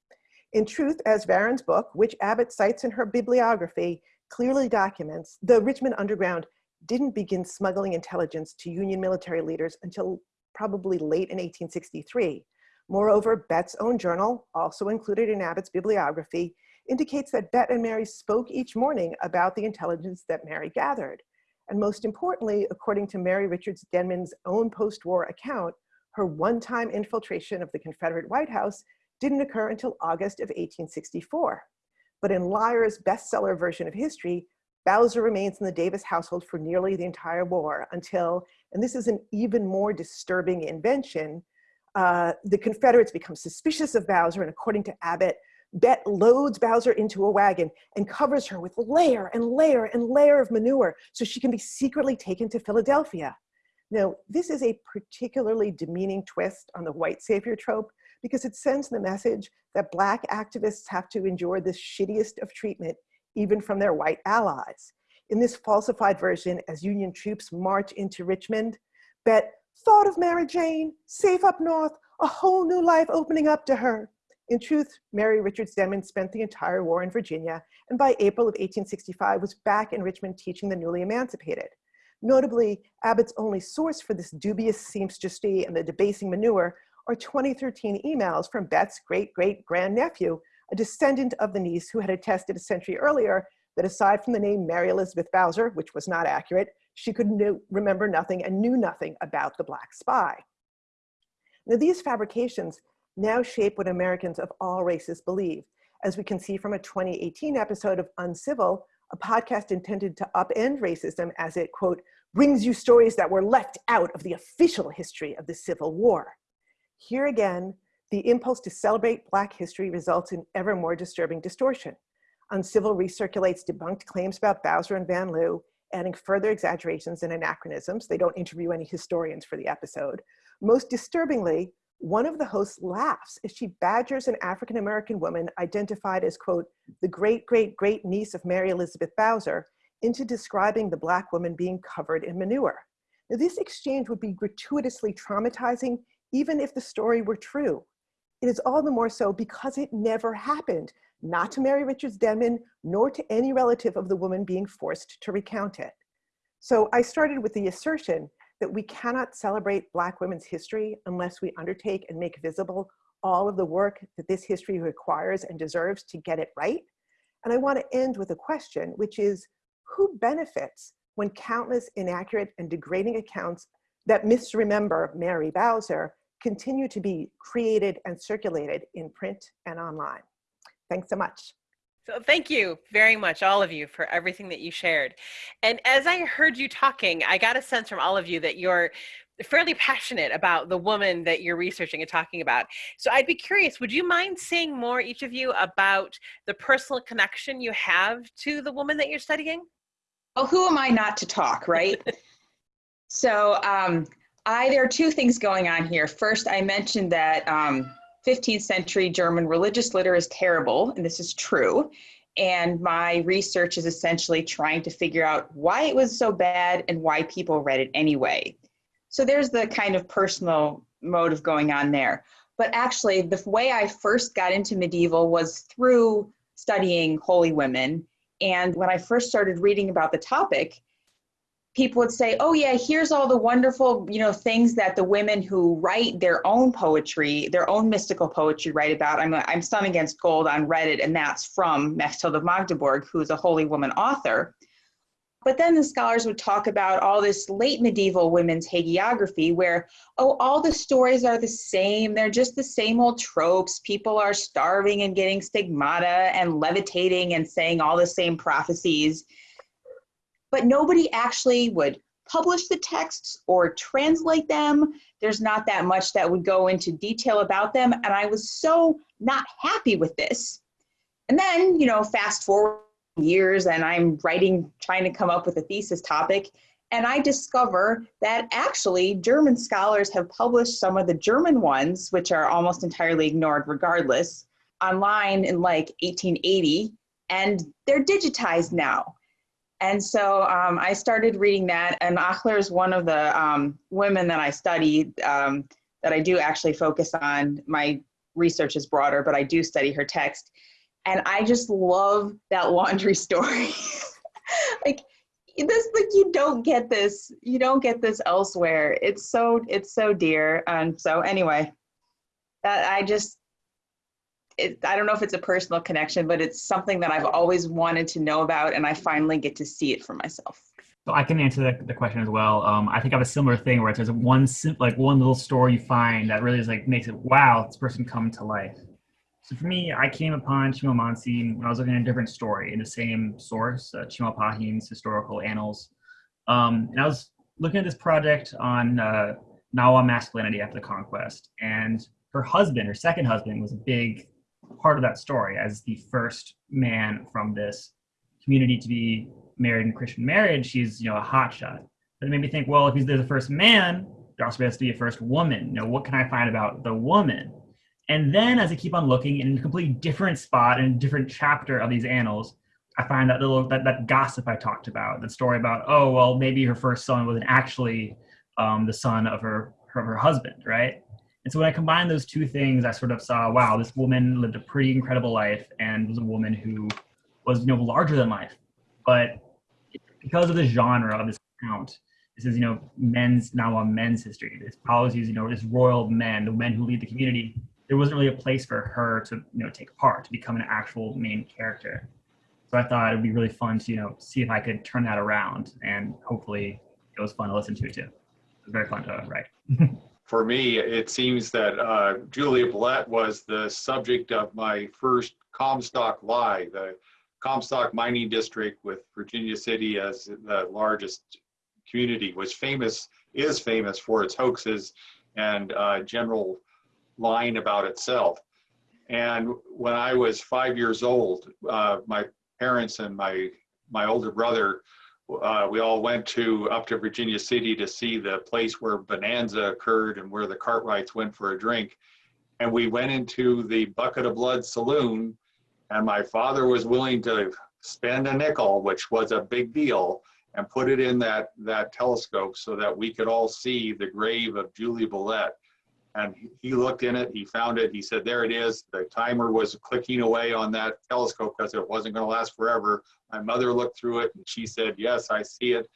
In truth, as Varon's book, which Abbott cites in her bibliography, clearly documents the Richmond Underground didn't begin smuggling intelligence to Union military leaders until probably late in 1863. Moreover, Bet's own journal, also included in Abbott's bibliography, indicates that Bet and Mary spoke each morning about the intelligence that Mary gathered. And most importantly, according to Mary Richards Denman's own post-war account, her one-time infiltration of the Confederate White House didn't occur until August of 1864. But in Liar's bestseller version of history, Bowser remains in the Davis household for nearly the entire war until, and this is an even more disturbing invention, uh, the Confederates become suspicious of Bowser and according to Abbott, Bet loads Bowser into a wagon and covers her with layer and layer and layer of manure so she can be secretly taken to Philadelphia. Now, this is a particularly demeaning twist on the white savior trope because it sends the message that black activists have to endure the shittiest of treatment, even from their white allies. In this falsified version, as Union troops march into Richmond, Bet thought of Mary Jane, safe up north, a whole new life opening up to her. In truth, Mary Richards Denman spent the entire war in Virginia, and by April of 1865 was back in Richmond teaching the newly emancipated. Notably, Abbott's only source for this dubious seamstressy and the debasing manure are 2013 emails from Bet's great-great-grandnephew, a descendant of the niece who had attested a century earlier that aside from the name Mary Elizabeth Bowser, which was not accurate, she could remember nothing and knew nothing about the Black Spy. Now these fabrications now shape what Americans of all races believe, as we can see from a 2018 episode of Uncivil, a podcast intended to upend racism as it, quote, brings you stories that were left out of the official history of the Civil War. Here again, The impulse to celebrate Black history results in ever more disturbing distortion. Uncivil recirculates debunked claims about Bowser and Van Lew, adding further exaggerations and anachronisms. They don't interview any historians for the episode. Most disturbingly, one of the hosts laughs as she badgers an African American woman identified as, quote, the great great great niece of Mary Elizabeth Bowser into describing the Black woman being covered in manure. Now, this exchange would be gratuitously traumatizing even if the story were true. It is all the more so because it never happened, not to Mary Richards Denman, nor to any relative of the woman being forced to recount it. So I started with the assertion that we cannot celebrate Black women's history unless we undertake and make visible all of the work that this history requires and deserves to get it right. And I want to end with a question, which is who benefits when countless inaccurate and degrading accounts that misremember Mary Bowser continue to be created and circulated in print and online? Thanks so much. So thank you very much, all of you, for everything that you shared. And as I heard you talking, I got a sense from all of you that you're fairly passionate about the woman that you're researching and talking about. So I'd be curious, would you mind saying more, each of you, about the personal connection you have to the woman that you're studying? Well, who am I not to talk, right? (laughs) so um, I there are two things going on here. First, I mentioned that um, 15th century German religious litter is terrible, and this is true. And my research is essentially trying to figure out why it was so bad and why people read it anyway. So there's the kind of personal motive going on there. But actually, the way I first got into medieval was through studying holy women. And when I first started reading about the topic, people would say, "Oh yeah, here's all the wonderful, you know, things that the women who write their own poetry, their own mystical poetry write about." I'm I'm Sun Against Gold on Reddit, and that's from Mechtilde of Magdeburg, who's a holy woman author. But then the scholars would talk about all this late medieval women's hagiography, where oh, all the stories are the same. They're just the same old tropes. People are starving and getting stigmata and levitating and saying all the same prophecies but nobody actually would publish the texts or translate them. There's not that much that would go into detail about them. And I was so not happy with this. And then, you know, fast forward years and I'm writing, trying to come up with a thesis topic. And I discover that actually German scholars have published some of the German ones, which are almost entirely ignored regardless, online in like 1880, and they're digitized now. And so um, I started reading that, and Achler is one of the um, women that I study, um, that I do actually focus on. My research is broader, but I do study her text. And I just love that laundry (laughs) story. (laughs) like, this like you don't get this you don't get this elsewhere it's so it's so dear and so anyway that i just it, I don't know if it's a personal connection, but it's something that I've always wanted to know about, and I finally get to see it for myself. So I can answer the, the question as well. Um, I think I have a similar thing where there's one like one little story you find that really is like makes it wow, this person come to life. So for me, I came upon Chimamansi when I was looking at a different story in the same source, uh, Chimalpahin's historical annals, um, and I was looking at this project on uh, Nahua masculinity after the conquest, and her husband, her second husband, was a big part of that story as the first man from this community to be married in Christian marriage. She's, you know, a hotshot. But it made me think, well, if he's the first man, there also has to be a first woman. You know, what can I find about the woman? And then as I keep on looking in a completely different spot in a different chapter of these annals, I find that little that, that gossip I talked about, the story about, oh, well, maybe her first son wasn't actually um, the son of her, her, her husband, right? And so when I combined those two things, I sort of saw, wow, this woman lived a pretty incredible life and was a woman who was, you know, larger than life. But because of the genre of this account, this is, you know, men's now on men's history. This policies, you know, this royal men, the men who lead the community. There wasn't really a place for her to, you know, take part, to become an actual main character. So I thought it would be really fun to, you know, see if I could turn that around, and hopefully it was fun to listen to too. It was very fun to write. (laughs) for me, it seems that uh, Julia Bulette was the subject of my first Comstock Lie, the Comstock mining district with Virginia City as the largest community was famous, is famous for its hoaxes and uh, general lying about itself. And when I was five years old, uh, my parents and my my older brother, uh, we all went to up to Virginia City to see the place where Bonanza occurred and where the Cartwrights went for a drink. And we went into the Bucket of Blood Saloon, and my father was willing to spend a nickel, which was a big deal, and put it in that that telescope so that we could all see the grave of Julie Bulette and he looked in it, he found it, he said, there it is. The timer was clicking away on that telescope because it wasn't going to last forever. My mother looked through it and she said, yes, I see it.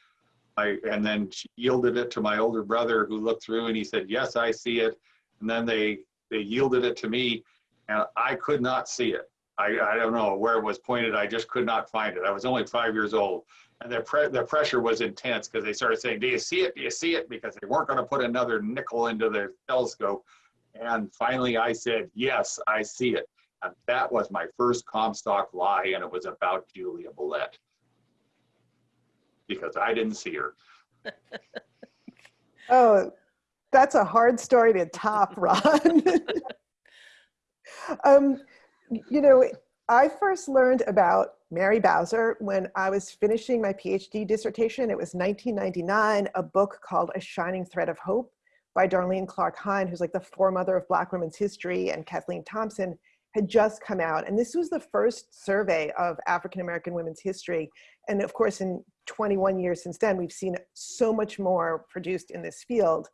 I, and then she yielded it to my older brother who looked through and he said, yes, I see it. And then they, they yielded it to me and I could not see it. I, I don't know where it was pointed. I just could not find it. I was only five years old and their, pre- the pressure was intense because they started saying, "Do you see it? Do you see it?" Because they weren't going to put another nickel into the telescope. And finally, I said, "Yes, I see it." And that was my first Comstock lie, and it was about Julia Bulette because I didn't see her. (laughs) Oh, that's a hard story to top, Ron. (laughs) um, you know, I first learned about Mary Bowser when I was finishing my PhD dissertation. It was 1999, a book called A Shining Thread of Hope by Darlene Clark Hine, who's like the foremother of Black women's history, and Kathleen Thompson had just come out. And this was the first survey of African American women's history. And of course, in 21 years since then, we've seen so much more produced in this field.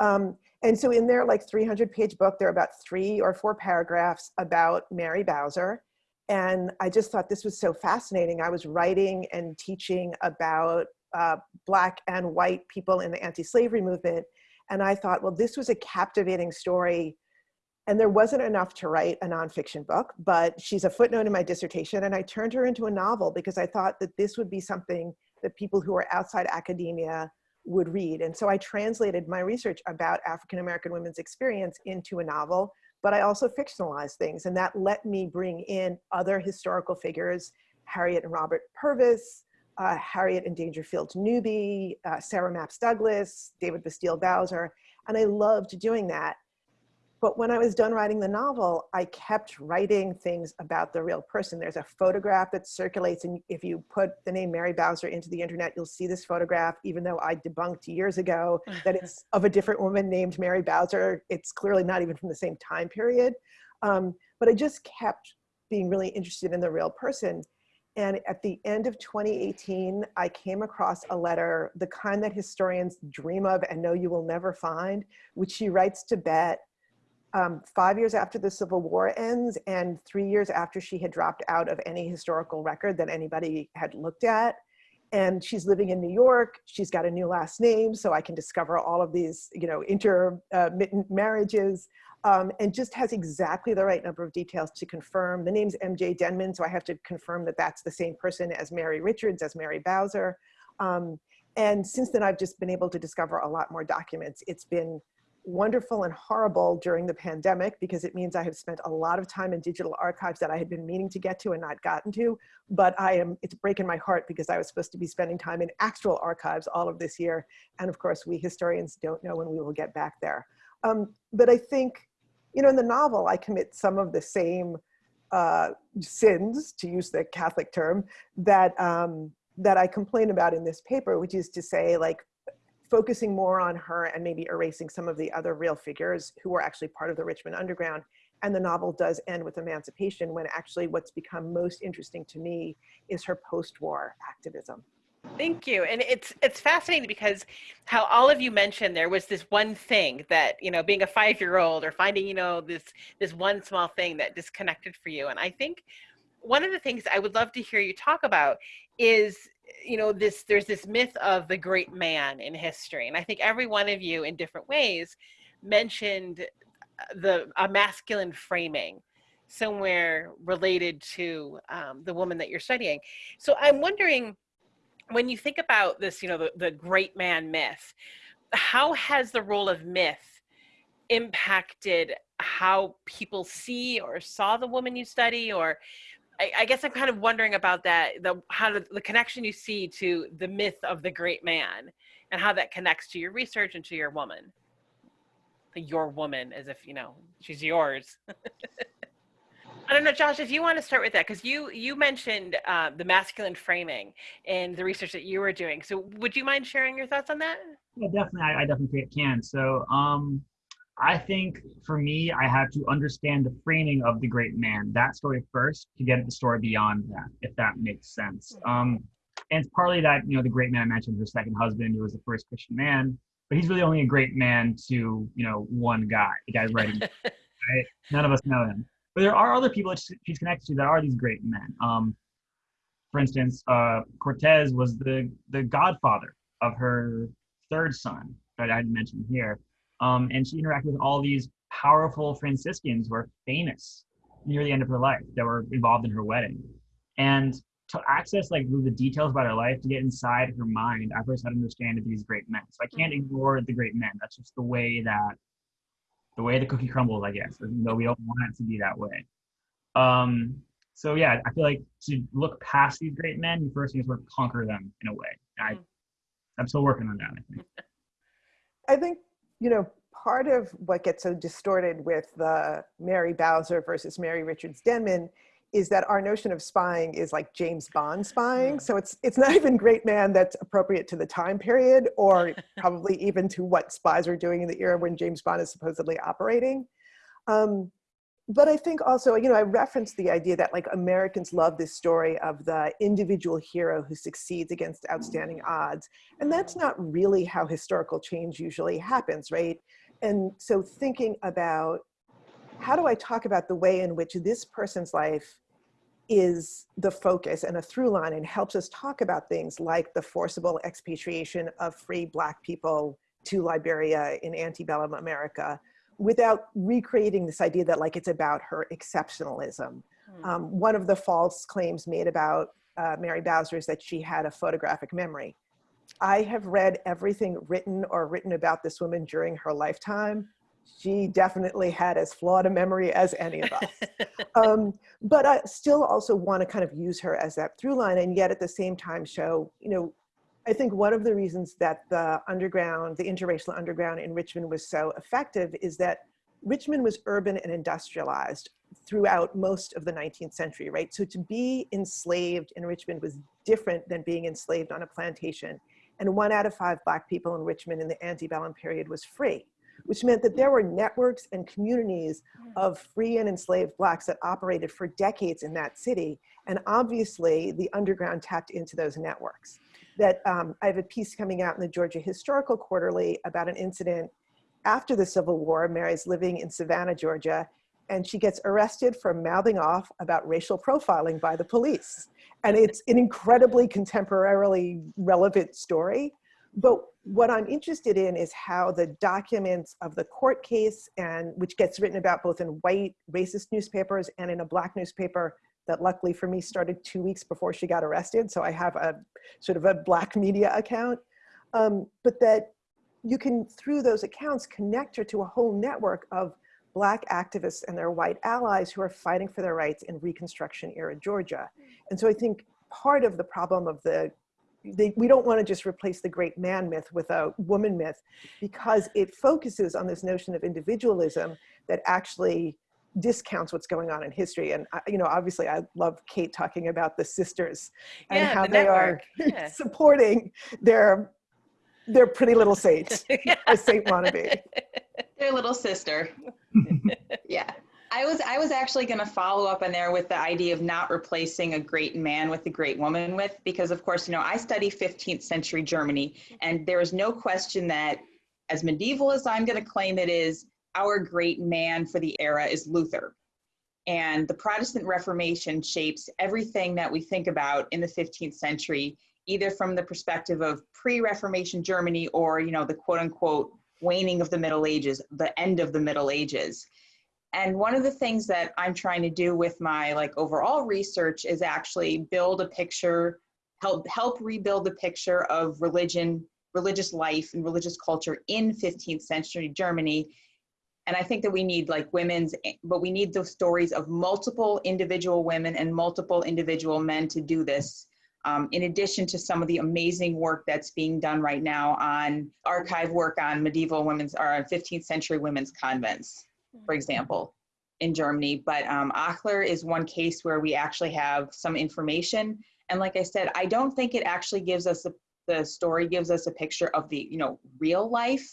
Um, and so in their like 300 page book, there are about three or four paragraphs about Mary Bowser. And I just thought this was so fascinating. I was writing and teaching about uh, Black and white people in the anti-slavery movement. And I thought, well, this was a captivating story. And there wasn't enough to write a nonfiction book, but she's a footnote in my dissertation. And I turned her into a novel because I thought that this would be something that people who are outside academia would read. And so I translated my research about African-American women's experience into a novel but I also fictionalized things and that let me bring in other historical figures, Harriet and Robert Purvis, uh, Harriet and Dangerfield Newby, uh, Sarah Mapps Douglass, David Bustill Bowser, and I loved doing that. But when I was done writing the novel, I kept writing things about the real person. There's a photograph that circulates, and if you put the name Mary Bowser into the internet, you'll see this photograph, even though I debunked years ago that it's of a different woman named Mary Bowser. It's clearly not even from the same time period. Um, but I just kept being really interested in the real person. And at the end of 2018, I came across a letter, the kind that historians dream of and know you will never find, which she writes to Bet um, five years after the Civil War ends and three years after she had dropped out of any historical record that anybody had looked at. And she's living in New York. She's got a new last name, so I can discover all of these, you know, intermittent marriages, um, and just has exactly the right number of details to confirm. The name's MJ Denman, so I have to confirm that that's the same person as Mary Richards, as Mary Bowser. Um, and since then, I've just been able to discover a lot more documents. It's been wonderful and horrible during the pandemic because it means I have spent a lot of time in digital archives that I had been meaning to get to and not gotten to. But I am, it's breaking my heart because I was supposed to be spending time in actual archives all of this year. And of course, we historians don't know when we will get back there. Um, but I think, you know, in the novel, I commit some of the same uh, sins, to use the Catholic term, that, um, that I complain about in this paper, which is to say like, focusing more on her and maybe erasing some of the other real figures who were actually part of the Richmond Underground. And the novel does end with emancipation when actually what's become most interesting to me is her post-war activism. Thank you. And it's it's fascinating because how all of you mentioned there was this one thing that, you know, being a 5-year-old or finding, you know, this this one small thing that disconnected for you. And I think one of the things I would love to hear you talk about is you know this there's this myth of the great man in history and i think every one of you in different ways mentioned uh, the a masculine framing somewhere related to um, the woman that you're studying. So i'm wondering when you think about this you know the, the great man myth how has the role of myth impacted how people see or saw the woman you study or I, I, guess I'm kind of wondering about that, the how to, the connection you see to the myth of the great man and how that connects to your research and to your woman. your woman as if you know she's yours. (laughs) I don't know, Josh, if you want to start with that, because you you mentioned uh, the masculine framing in the research that you were doing. So would you mind sharing your thoughts on that? Yeah, definitely. I, I definitely can. So um, I think for me, I had to understand the framing of the great man, that story first, to get at the story beyond that, if that makes sense. Um, and it's partly that, you know, the great man I mentioned, her second husband, who was the first Christian man, but he's really only a great man to, you know, one guy, the guy writing, (laughs) right? None of us know him. But there are other people that she's connected to that are these great men. Um, for instance, uh, Cortez was the, the godfather of her third son that I mentioned here. Um, and she interacted with all these powerful Franciscans who are famous near the end of her life that were involved in her wedding. And to access like the details about her life, to get inside her mind, I first had to understand these great men. So I can't ignore the great men. That's just the way that the way the cookie crumbles, I guess, even though we don't want it to be that way. Um, so yeah, I feel like to look past these great men, you first need to sort of conquer them in a way. I, mm. I'm still working on that, I think. (laughs) I think you know, part of what gets so distorted with the Mary Bowser versus Mary Richards Denman is that our notion of spying is like James Bond spying. So it's it's not even great man that's appropriate to the time period or (laughs) probably even to what spies were doing in the era when James Bond is supposedly operating. Um, but I think also, you know, I referenced the idea that like Americans love this story of the individual hero who succeeds against outstanding odds. And that's not really how historical change usually happens, right? And so thinking about how do I talk about the way in which this person's life is the focus and a through line and helps us talk about things like the forcible expatriation of free black people to Liberia in antebellum America, without recreating this idea that like it's about her exceptionalism. Mm. Um, one of the false claims made about uh, Mary Bowser is that she had a photographic memory. I have read everything written or written about this woman during her lifetime. She definitely had as flawed a memory as any of us. (laughs) um, but I still also want to kind of use her as that through line and yet at the same time show, you know, I think one of the reasons that the underground, the interracial underground in Richmond was so effective is that Richmond was urban and industrialized throughout most of the 19th century, right? So to be enslaved in Richmond was different than being enslaved on a plantation. And one out of five black people in Richmond in the antebellum period was free, which meant that there were networks and communities hmm. of free and enslaved blacks that operated for decades in that city. And obviously the underground tapped into those networks that um, I have a piece coming out in the Georgia Historical Quarterly about an incident after the Civil War. Mary's living in Savannah, Georgia, and she gets arrested for mouthing off about racial profiling by the police. And it's an incredibly contemporarily relevant story. But what I'm interested in is how the documents of the court case and which gets written about both in white racist newspapers and in a black newspaper that luckily for me started two weeks before she got arrested. So I have a sort of a black media account, um, but that you can, through those accounts, connect her to a whole network of black activists and their white allies who are fighting for their rights in Reconstruction era Georgia. And so I think part of the problem of the they, we don't want to just replace the great man myth with a woman myth because it focuses on this notion of individualism that actually discounts what's going on in history. And, uh, you know, obviously I love Kate talking about the sisters and yeah, how the they network. are (laughs) Yeah. supporting their, their pretty little saint, (laughs) as (laughs) Saint wannabe. Their little sister. yeah. I was I was actually going to follow up on there with the idea of not replacing a great man with a great woman with because of course you know I study 15th century Germany and there is no question that as medieval as I'm going to claim it is our great man for the era is Luther. And the Protestant Reformation shapes everything that we think about in the 15th century, either from the perspective of pre-Reformation Germany or, you know, the quote unquote waning of the Middle Ages, the end of the Middle Ages. And one of the things that I'm trying to do with my like overall research is actually build a picture, help help rebuild the picture of religion, religious life and religious culture in 15th century Germany and i think that we need like women's but we need those stories of multiple individual women and multiple individual men to do this um, in addition to some of the amazing work that's being done right now on archive work on medieval women's or 15th century women's convents, for example, in Germany. But um, Achler is one case where we actually have some information. And like I said, I don't think it actually gives us a, the story gives us a picture of the you know real life,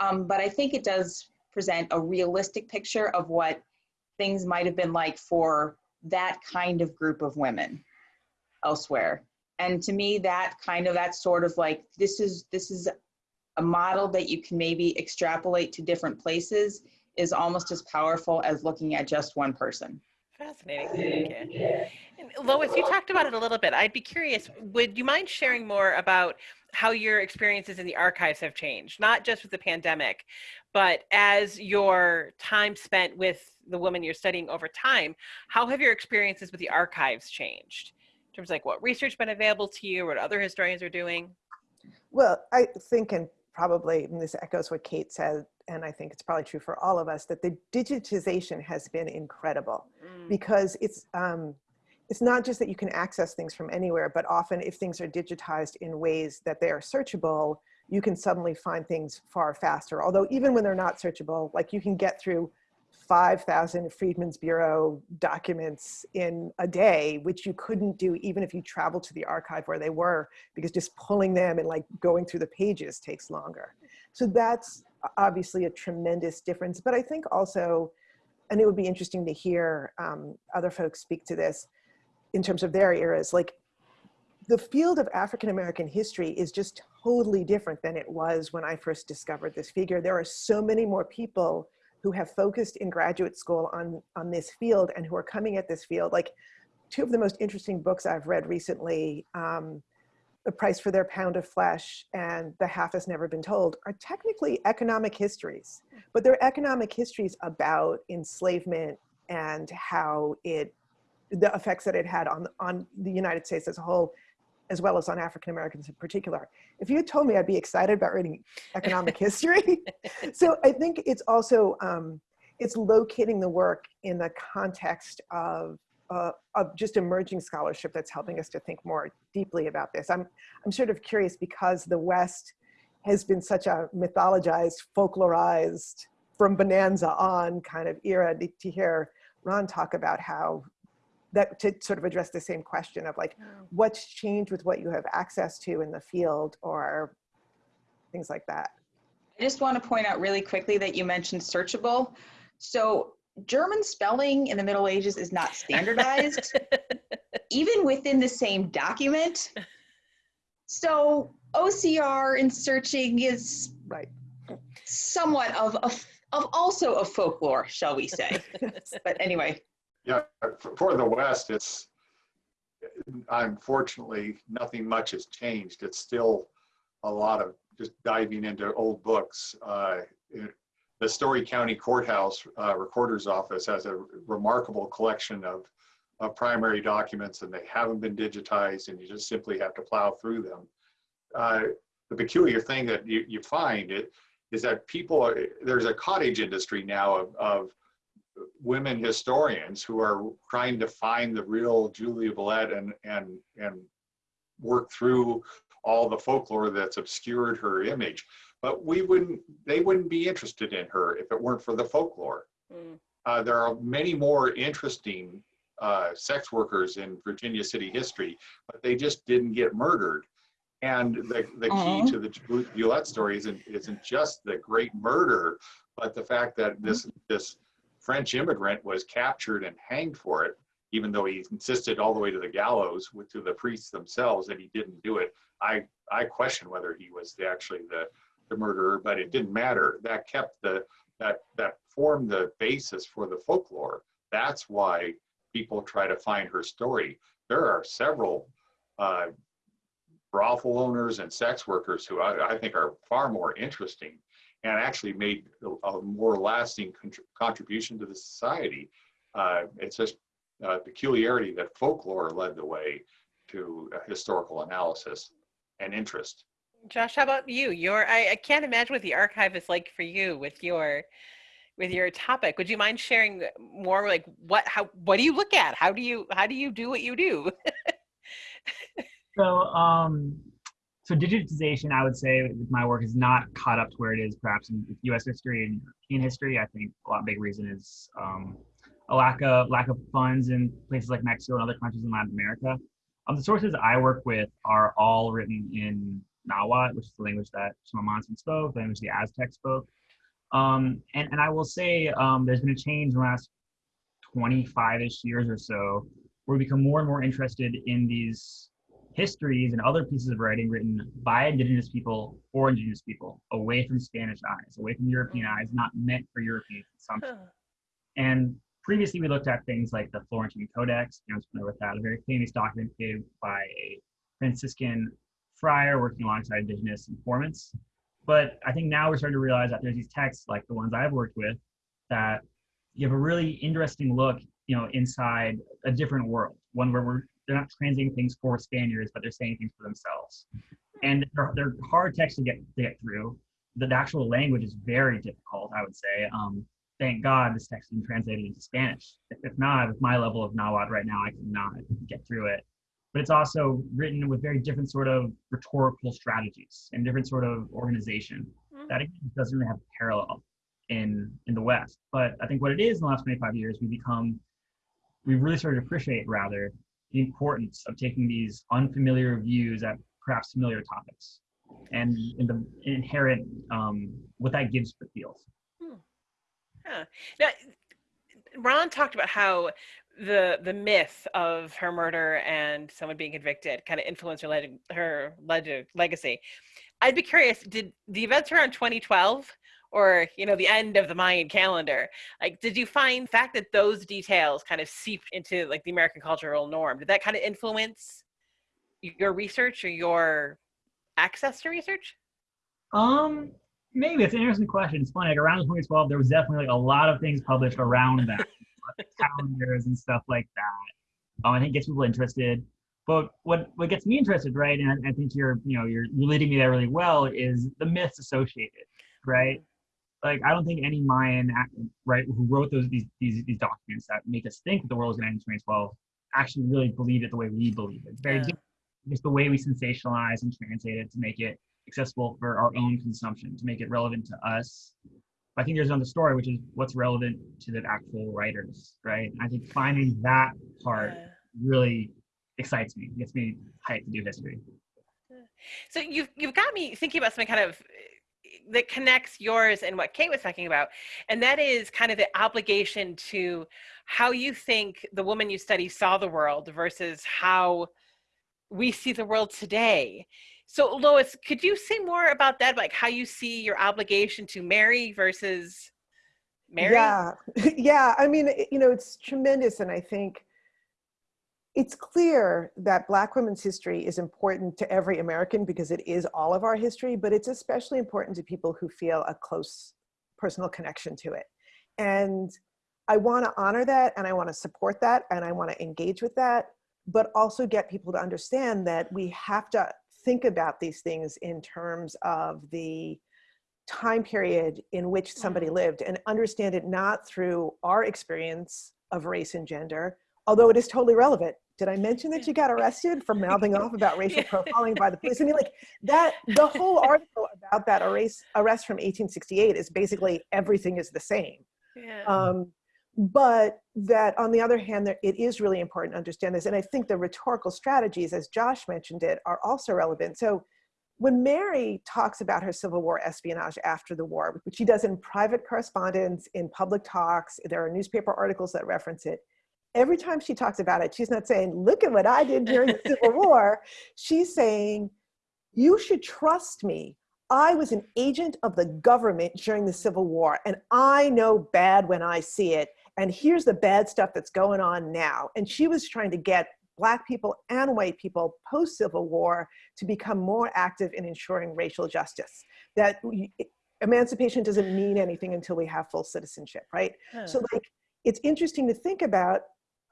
um, but I think it does present a realistic picture of what things might have been like for that kind of group of women elsewhere. And to me, that kind of that sort of like this is this is a model that you can maybe extrapolate to different places is almost as powerful as looking at just one person. Fascinating. Thank you. Lois, you talked about it a little bit. I'd be curious, would you mind sharing more about how your experiences in the archives have changed, not just with the pandemic, but as your time spent with the woman you're studying over time, how have your experiences with the archives changed? In terms of like what research been available to you, what other historians are doing? Well, I think, and probably and this echoes what Kate said, and I think it's probably true for all of us, that the digitization has been incredible Mm, because it's, um, it's not just that you can access things from anywhere, but often if things are digitized in ways that they are searchable, you can suddenly find things far faster. Although even when they're not searchable, like you can get through 5,000 Freedmen's Bureau documents in a day, which you couldn't do even if you traveled to the archive where they were, because just pulling them and like going through the pages takes longer. So that's obviously a tremendous difference. But I think also, and it would be interesting to hear um, other folks speak to this in terms of their eras, like the field of African American history is just totally different than it was when I first discovered this figure. There are so many more people who have focused in graduate school on, on this field and who are coming at this field. Like two of the most interesting books I've read recently, um, The Price for Their Pound of Flesh and The Half Has Never Been Told, are technically economic histories, but they're economic histories about enslavement and how it, the effects that it had on, on the United States as a whole, as well as on African Americans in particular. If you had told me I'd be excited about reading economic (laughs) history. (laughs) so I think it's also, um, it's locating the work in the context of, uh, of just emerging scholarship that's helping us to think more deeply about this. I'm, I'm sort of curious because the West has been such a mythologized, folklorized, from Bonanza on kind of era to, to hear Ron talk about how that to sort of address the same question of like mm. what's changed with what you have access to in the field or things like that. I just want to point out really quickly that you mentioned searchable. So German spelling in the Middle Ages is not standardized, (laughs) even within the same document. So OCR in searching is Right. somewhat of a, of also a folklore, shall we say? (laughs) but anyway, Yeah, for- the West, it's, unfortunately, nothing much has changed. It's still a lot of just diving into old books. Uh, it- The Storey County Courthouse uh, Recorder's Office has a remarkable collection of, of primary documents and they haven't been digitized and you just simply have to plow through them. Uh, The peculiar thing that you, you find it is that people, are- there's a cottage industry now of, of women historians who are trying to find the real Julia Bulette and and and work through all the folklore that's obscured her image. But we wouldn't, they wouldn't be interested in her if it weren't for the folklore. Mm, Uh, there are many more interesting uh, sex workers in Virginia city history, but they just didn't get murdered. And the, the key to the Bulette story isn't, isn't just the great murder, but the fact that this, this French immigrant was captured and hanged for it, even though he insisted all the way to the gallows with to the priests themselves that he didn't do it. I, I question whether he was the, actually the, the murderer, but it didn't matter. That kept the, that, that formed the basis for the folklore. That's why people try to find her story. There are several uh, brothel owners and sex workers who I, I think are far more interesting and actually made a, a more lasting contr- contribution to the society. Uh, it's just a peculiarity that folklore led the way to uh, historical analysis and interest. Josh, how about you? Your I, I can't imagine what the archive is like for you with your with your topic. Would you mind sharing more like what how what do you look at? How do you how do you do what you do? (laughs) So, um, so digitization, I would say, with my work is not caught up to where it is perhaps in U.S. history and European history. I think a lot big reason is um, a lack of lack of funds in places like Mexico and other countries in Latin America. Um, the sources I work with are all written in Nahuatl, which is the language that Chimamansin spoke, the language the Aztec spoke. Um, and, and I will say um, there's been a change in the last 25-ish years or so where we become more and more interested in these histories and other pieces of writing written by indigenous people for indigenous people, away from Spanish eyes, away from European eyes, not meant for European consumption. And previously we looked at things like the Florentine Codex, you know, familiar with that, a very famous document created by a Franciscan friar working alongside indigenous informants. But I think now we're starting to realize that there's these texts like the ones I've worked with that give a really interesting look, you know, inside a different world, one where we're they're not translating things for Spaniards, but they're saying things for themselves. And they're, they're hard texts to get to get through. The actual language is very difficult, I would say. Um, thank God this text has been translated into Spanish. If, if not, with my level of Nahuatl right now, I cannot get through it. But it's also written with very different sort of rhetorical strategies and different sort of organization Mhm. that again, doesn't really have a parallel in in the West. But I think what it is in the last 25 years, we become we've really started to appreciate rather the importance of taking these unfamiliar views at perhaps familiar topics and, and the inherent um, what that gives for fields. Huh. Now, Ron talked about how the the myth of her murder and someone being convicted kind of influenced her leg- her leg- legacy. I'd be curious, did the events around 2012 or you know the end of the Mayan calendar, like did you find fact that those details kind of seeped into like the American cultural norm? Did that kind of influence your research or your access to research? Um, maybe it's an interesting question. It's funny. Like around 2012, there was definitely like a lot of things published around that, (laughs) calendars and stuff like that. Um, I think gets people interested. But what what gets me interested, right? And I, think you're you know you're leading me there really well. Is the myths associated, right? Like I don't think any Mayan, right, who wrote those these these these documents that make us think that the world is going to end in 2012, actually really believed it the way we believe it. It's very Yeah. different. Just the way we sensationalize and translate it to make it accessible for our own consumption, to make it relevant to us. I think there's another story, which is what's relevant to the actual writers, right? I think finding that part Yeah. really excites me, gets me hyped to do history. So you've you've got me thinking about something kind of that connects yours and what Kate was talking about, and that is kind of the obligation to how you think the woman you study saw the world versus how we see the world today. So Lois, could you say more about that, like how you see your obligation to Mary versus Mary? Yeah, (laughs) yeah. I mean, you know, it's tremendous, and I think it's clear that Black women's history is important to every American because it is all of our history, but it's especially important to people who feel a close personal connection to it. And I want to honor that, and I want to support that, and I want to engage with that, but also get people to understand that we have to think about these things in terms of the time period in which somebody mm-hmm. lived and understand it not through our experience of race and gender, although it is totally relevant. Did I mention that you got (laughs) arrested for mouthing off about racial profiling by the police? I mean, like (laughs) that, the whole article about that arrest, arrest from 1868 is basically everything is the same. Yeah. Um, but that on the other hand, there, it is really important to understand this. And I think the rhetorical strategies, as Josh mentioned it, are also relevant. So when Mary talks about her Civil War espionage after the war, which she does in private correspondence, in public talks, there are newspaper articles that reference it. Every time she talks about it, she's not saying, look at what I did during the (laughs) Civil War. She's saying, you should trust me. I was an agent of the government during the Civil War, and I know bad when I see it. And here's the bad stuff that's going on now. And she was trying to get Black people and white people post Civil War to become more active in ensuring racial justice. That emancipation doesn't mean anything until we have full citizenship, right? Huh. So, like, it's interesting to think about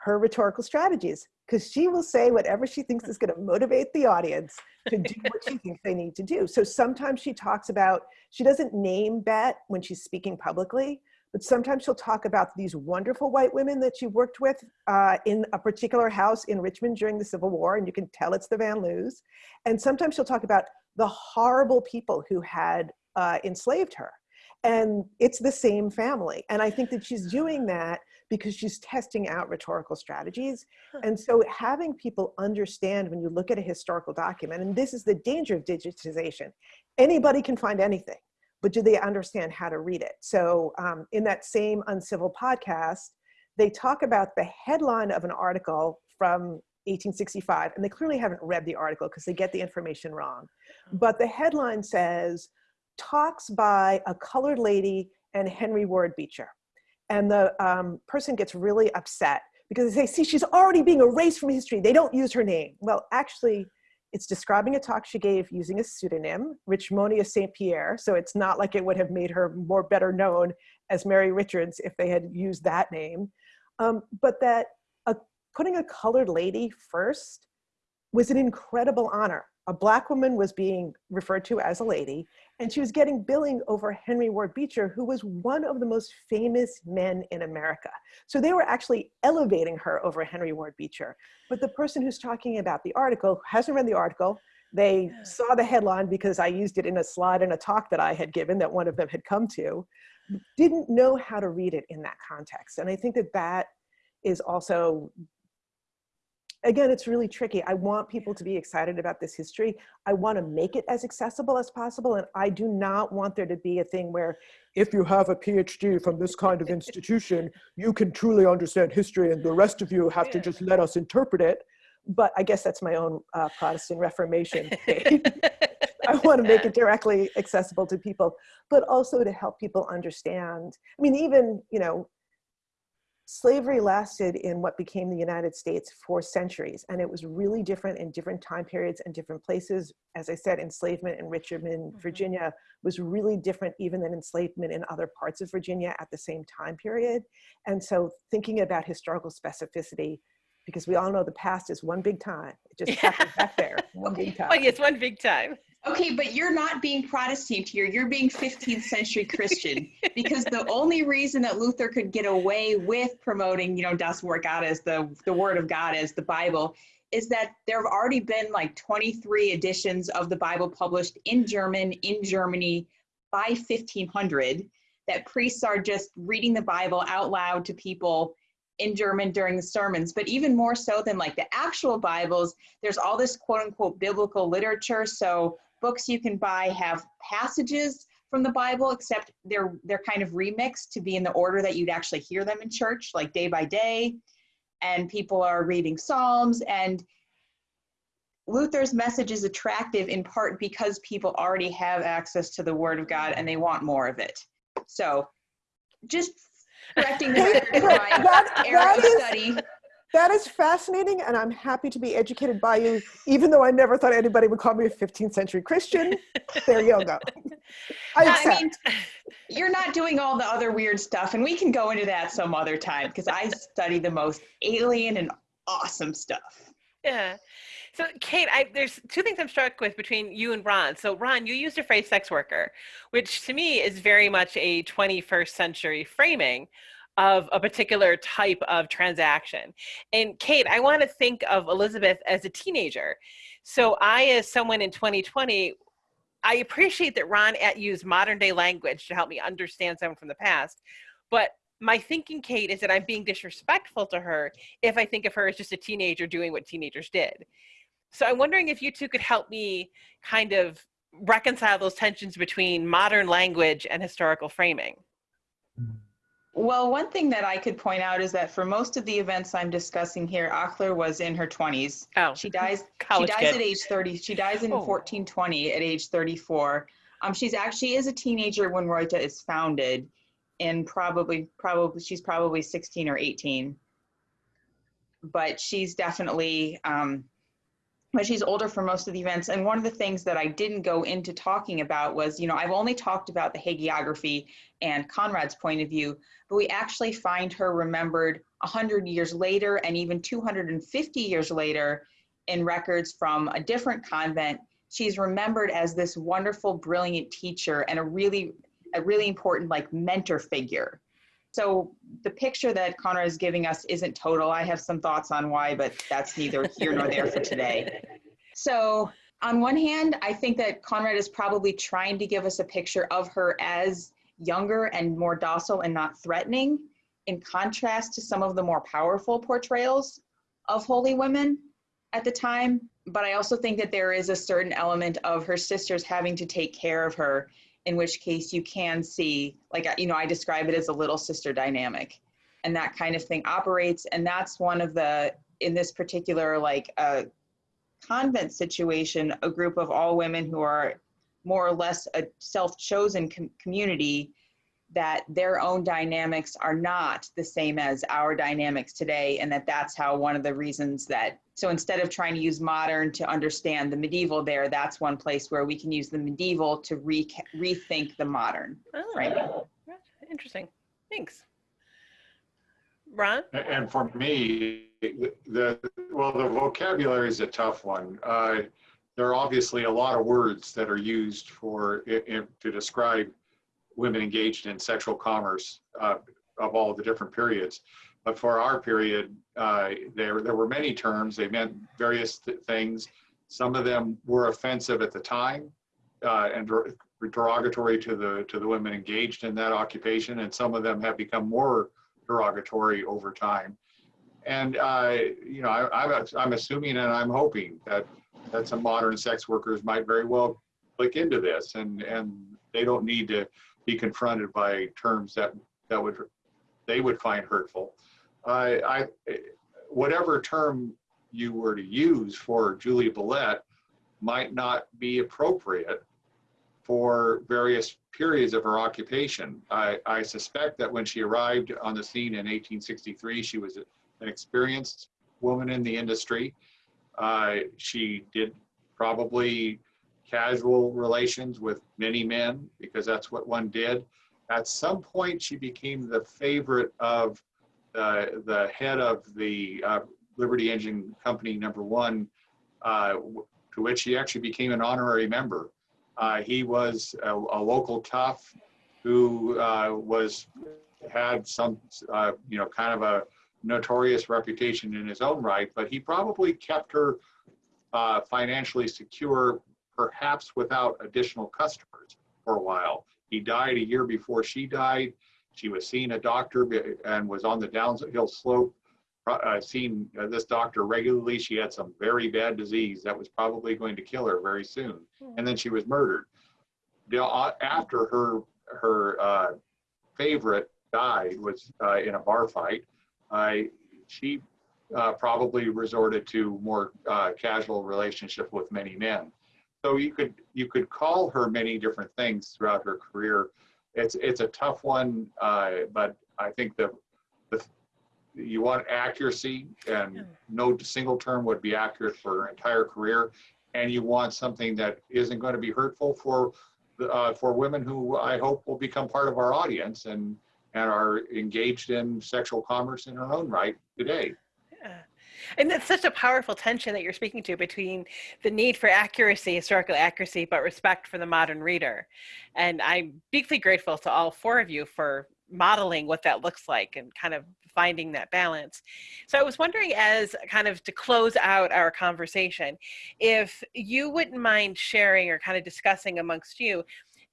her rhetorical strategies because she will say whatever she thinks is going to motivate the audience to do (laughs) what she thinks they need to do. So sometimes she talks about, she doesn't name Bet when she's speaking publicly, but sometimes she'll talk about these wonderful white women that she worked with uh, in a particular house in Richmond during the Civil War, and you can tell it's the Van Lews. And sometimes she'll talk about the horrible people who had uh, enslaved her. And it's the same family. And I think that she's doing that because she's testing out rhetorical strategies. And so having people understand when you look at a historical document, and this is the danger of digitization, anybody can find anything but do they understand how to read it? So um, in that same Uncivil podcast, they talk about the headline of an article from 1865, and they clearly haven't read the article because they get the information wrong. But the headline says, talks by a colored lady and Henry Ward Beecher. And the um, person gets really upset because they say, see, she's already being erased from history. They don't use her name. Well, actually, it's describing a talk she gave using a pseudonym, Richmonia St. Pierre. So it's not like it would have made her more better known as Mary Richards if they had used that name. Um, but that uh, putting a colored lady first was an incredible honor a black woman was being referred to as a lady, and she was getting billing over Henry Ward Beecher, who was one of the most famous men in America. So they were actually elevating her over Henry Ward Beecher. But the person who's talking about the article hasn't read the article. They saw the headline because I used it in a slide in a talk that I had given that one of them had come to, didn't know how to read it in that context. And I think that that is also again, it's really tricky. I want people to be excited about this history. I want to make it as accessible as possible. And I do not want there to be a thing where if you have a PhD from this kind of institution, you can truly understand history and the rest of you have to just let us interpret it. But I guess that's my own uh, Protestant Reformation. (laughs) I want to make it directly accessible to people, but also to help people understand. I mean, even, you know, slavery lasted in what became the United States for centuries, and it was really different in different time periods and different places. As I said, enslavement in Richmond, mm -hmm. Virginia was really different even than enslavement in other parts of Virginia at the same time period. And so thinking about historical specificity, because we all know the past is one big time. It just (laughs) happens back there, one big time. Oh, yes, one big time. Okay, but you're not being Protestant here. You're being 15th century Christian (laughs) because the only reason that Luther could get away with promoting, you know, Das Wort Gottes, the, the word of God as the Bible, is that there have already been like 23 editions of the Bible published in German in Germany by 1500 that priests are just reading the Bible out loud to people in German during the sermons, but even more so than like the actual Bibles, there's all this quote unquote biblical literature. So books you can buy have passages from the Bible, except they're they're kind of remixed to be in the order that you'd actually hear them in church, like day by day. And people are reading Psalms and Luther's message is attractive in part because people already have access to the Word of God and they want more of it. So, just correcting (laughs) the that, that is, study. That is fascinating, and I'm happy to be educated by you, even though I never thought anybody would call me a 15th century Christian. There you go. (laughs) I, I mean, you're not doing all the other weird stuff, and we can go into that some other time because I study the most alien and awesome stuff. Yeah. So, Kate, I, there's two things I'm struck with between you and Ron. So, Ron, you used a phrase sex worker, which to me is very much a 21st century framing of a particular type of transaction. And Kate, I want to think of Elizabeth as a teenager. So I, as someone in 2020, I appreciate that Ron at used modern day language to help me understand someone from the past. But my thinking, Kate, is that I'm being disrespectful to her if I think of her as just a teenager doing what teenagers did. So I'm wondering if you two could help me kind of reconcile those tensions between modern language and historical framing. Well, one thing that I could point out is that for most of the events I'm discussing here, Achler was in her 20s. Oh, she dies. (laughs) she dies kid. at age 30. She dies in oh. 1420 at age 34. Um, she's actually is a teenager when Reute is founded, and probably probably she's probably 16 or 18. But she's definitely um, but she's older for most of the events. And one of the things that I didn't go into talking about was, you know, I've only talked about the hagiography and Conrad's point of view, but we actually find her remembered 100 years later and even 250 years later in records from a different convent. She's remembered as this wonderful, brilliant teacher and a really, a really important like mentor figure So the picture that Conrad is giving us isn't total. I have some thoughts on why, but that's neither here nor there for today. (laughs) So on one hand, I think that Conrad is probably trying to give us a picture of her as younger and more docile and not threatening, in contrast to some of the more powerful portrayals of holy women at the time. But I also think that there is a certain element of her sisters having to take care of her, in which case you can see, like, you know, I describe it as a little sister dynamic. And that kind of thing operates. And that's one of the, in this particular, like, uh, convent situation, a group of all women who are more or less a self-chosen com- community that their own dynamics are not the same as our dynamics today and that that's how one of the reasons that so instead of trying to use modern to understand the medieval there that's one place where we can use the medieval to re- rethink the modern Oh, framing interesting. Thanks. Ron? And for me, the, well, the vocabulary is a tough one. Uh, There are obviously a lot of words that are used for, i- i- to describe women engaged in sexual commerce uh, of all the different periods. But for our period, uh, there, there were many terms, they meant various th- things. Some of them were offensive at the time uh, and der- derogatory to the, to the women engaged in that occupation, and some of them have become more derogatory over time. And, uh, you know, I, I'm, I'm assuming and I'm hoping that, that some modern sex workers might very well click into this and, and they don't need to be confronted by terms that, that would, they would find hurtful. I, whatever term you were to use for Julie Bulette might not be appropriate for various periods of her occupation. I, I suspect that when she arrived on the scene in 1863, she was an experienced woman in the industry. Uh, she did probably casual relations with many men because that's what one did. At some point, she became the favorite of uh, the head of the uh, Liberty Engine Company number one, uh, to which she actually became an honorary member. Uh, he was a, a local tough who uh, was had some, uh, you know, kind of a notorious reputation in his own right, but he probably kept her financially secure, perhaps without additional customers for a while. He died a year before she died. She was seeing a doctor and was on the downhill slope, uh, seeing uh, this doctor regularly. She had some very bad disease that was probably going to kill her very soon, and then she was murdered. Uh, After her her uh, favorite died was uh, in a bar fight. She uh, probably resorted to more uh, casual relationship with many men. So you could you could call her many different things throughout her career. It's it's a tough one, uh, but I think the, the you want accuracy, and no single term would be accurate for her entire career, and you want something that isn't going to be hurtful for uh, for women who I hope will become part of our audience and and are engaged in sexual commerce in her own right today. Yeah. And that's such a powerful tension that you're speaking to between the need for accuracy, historical accuracy, but respect for the modern reader. And I'm deeply grateful to all four of you for modeling what that looks like and kind of finding that balance. So I was wondering, as kind of to close out our conversation, if you wouldn't mind sharing or kind of discussing amongst you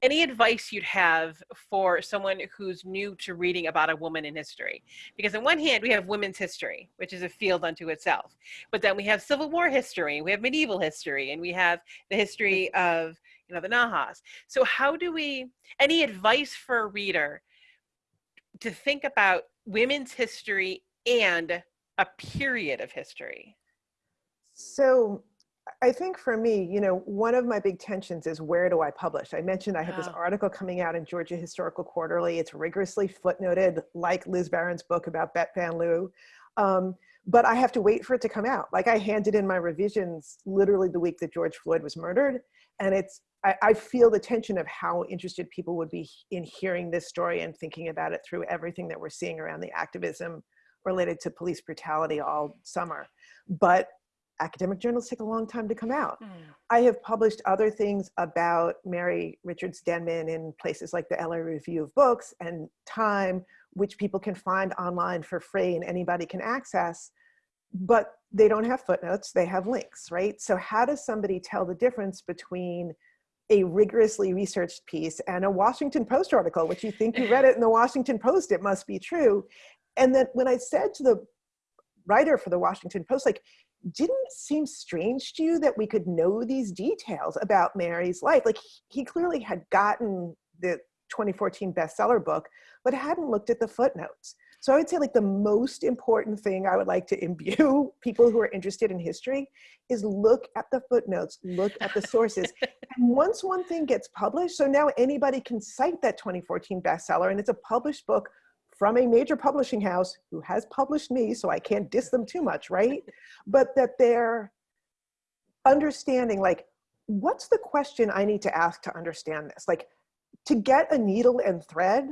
any advice you'd have for someone who's new to reading about a woman in history? Because on one hand we have women's history which is a field unto itself but then we have civil war history we have medieval history and we have the history of you know the Nahuas. So how do we any advice for a reader to think about women's history and a period of history? So I think for me, you know, one of my big tensions is where do I publish? I mentioned I have this article coming out in Georgia Historical Quarterly. It's rigorously footnoted, like Liz Varon's book about Bet Van Lew. Um, but I have to wait for it to come out. Like I handed in my revisions literally the week that George Floyd was murdered. And it's, I, I feel the tension of how interested people would be in hearing this story and thinking about it through everything that we're seeing around the activism related to police brutality all summer. But academic journals take a long time to come out. Mm. I have published other things about Mary Richards Denman in places like the LA Review of Books and Time, which people can find online for free and anybody can access, but they don't have footnotes, they have links, right? So how does somebody tell the difference between a rigorously researched piece and a Washington Post article, which you think you read it in the Washington Post, it must be true. And then when I said to the writer for the Washington Post, like, didn't seem strange to you that we could know these details about Mary's life? Like he clearly had gotten the 2014 bestseller book, but hadn't looked at the footnotes. So I would say like the most important thing I would like to (laughs) imbue people who are interested in history is look at the footnotes, look at the sources. (laughs) and once one thing gets published, so now anybody can cite that 2014 bestseller and it's a published book from a major publishing house who has published me, so I can't diss them too much, right? (laughs) But that they're understanding like, what's the question I need to ask to understand this? Like to get a needle and thread,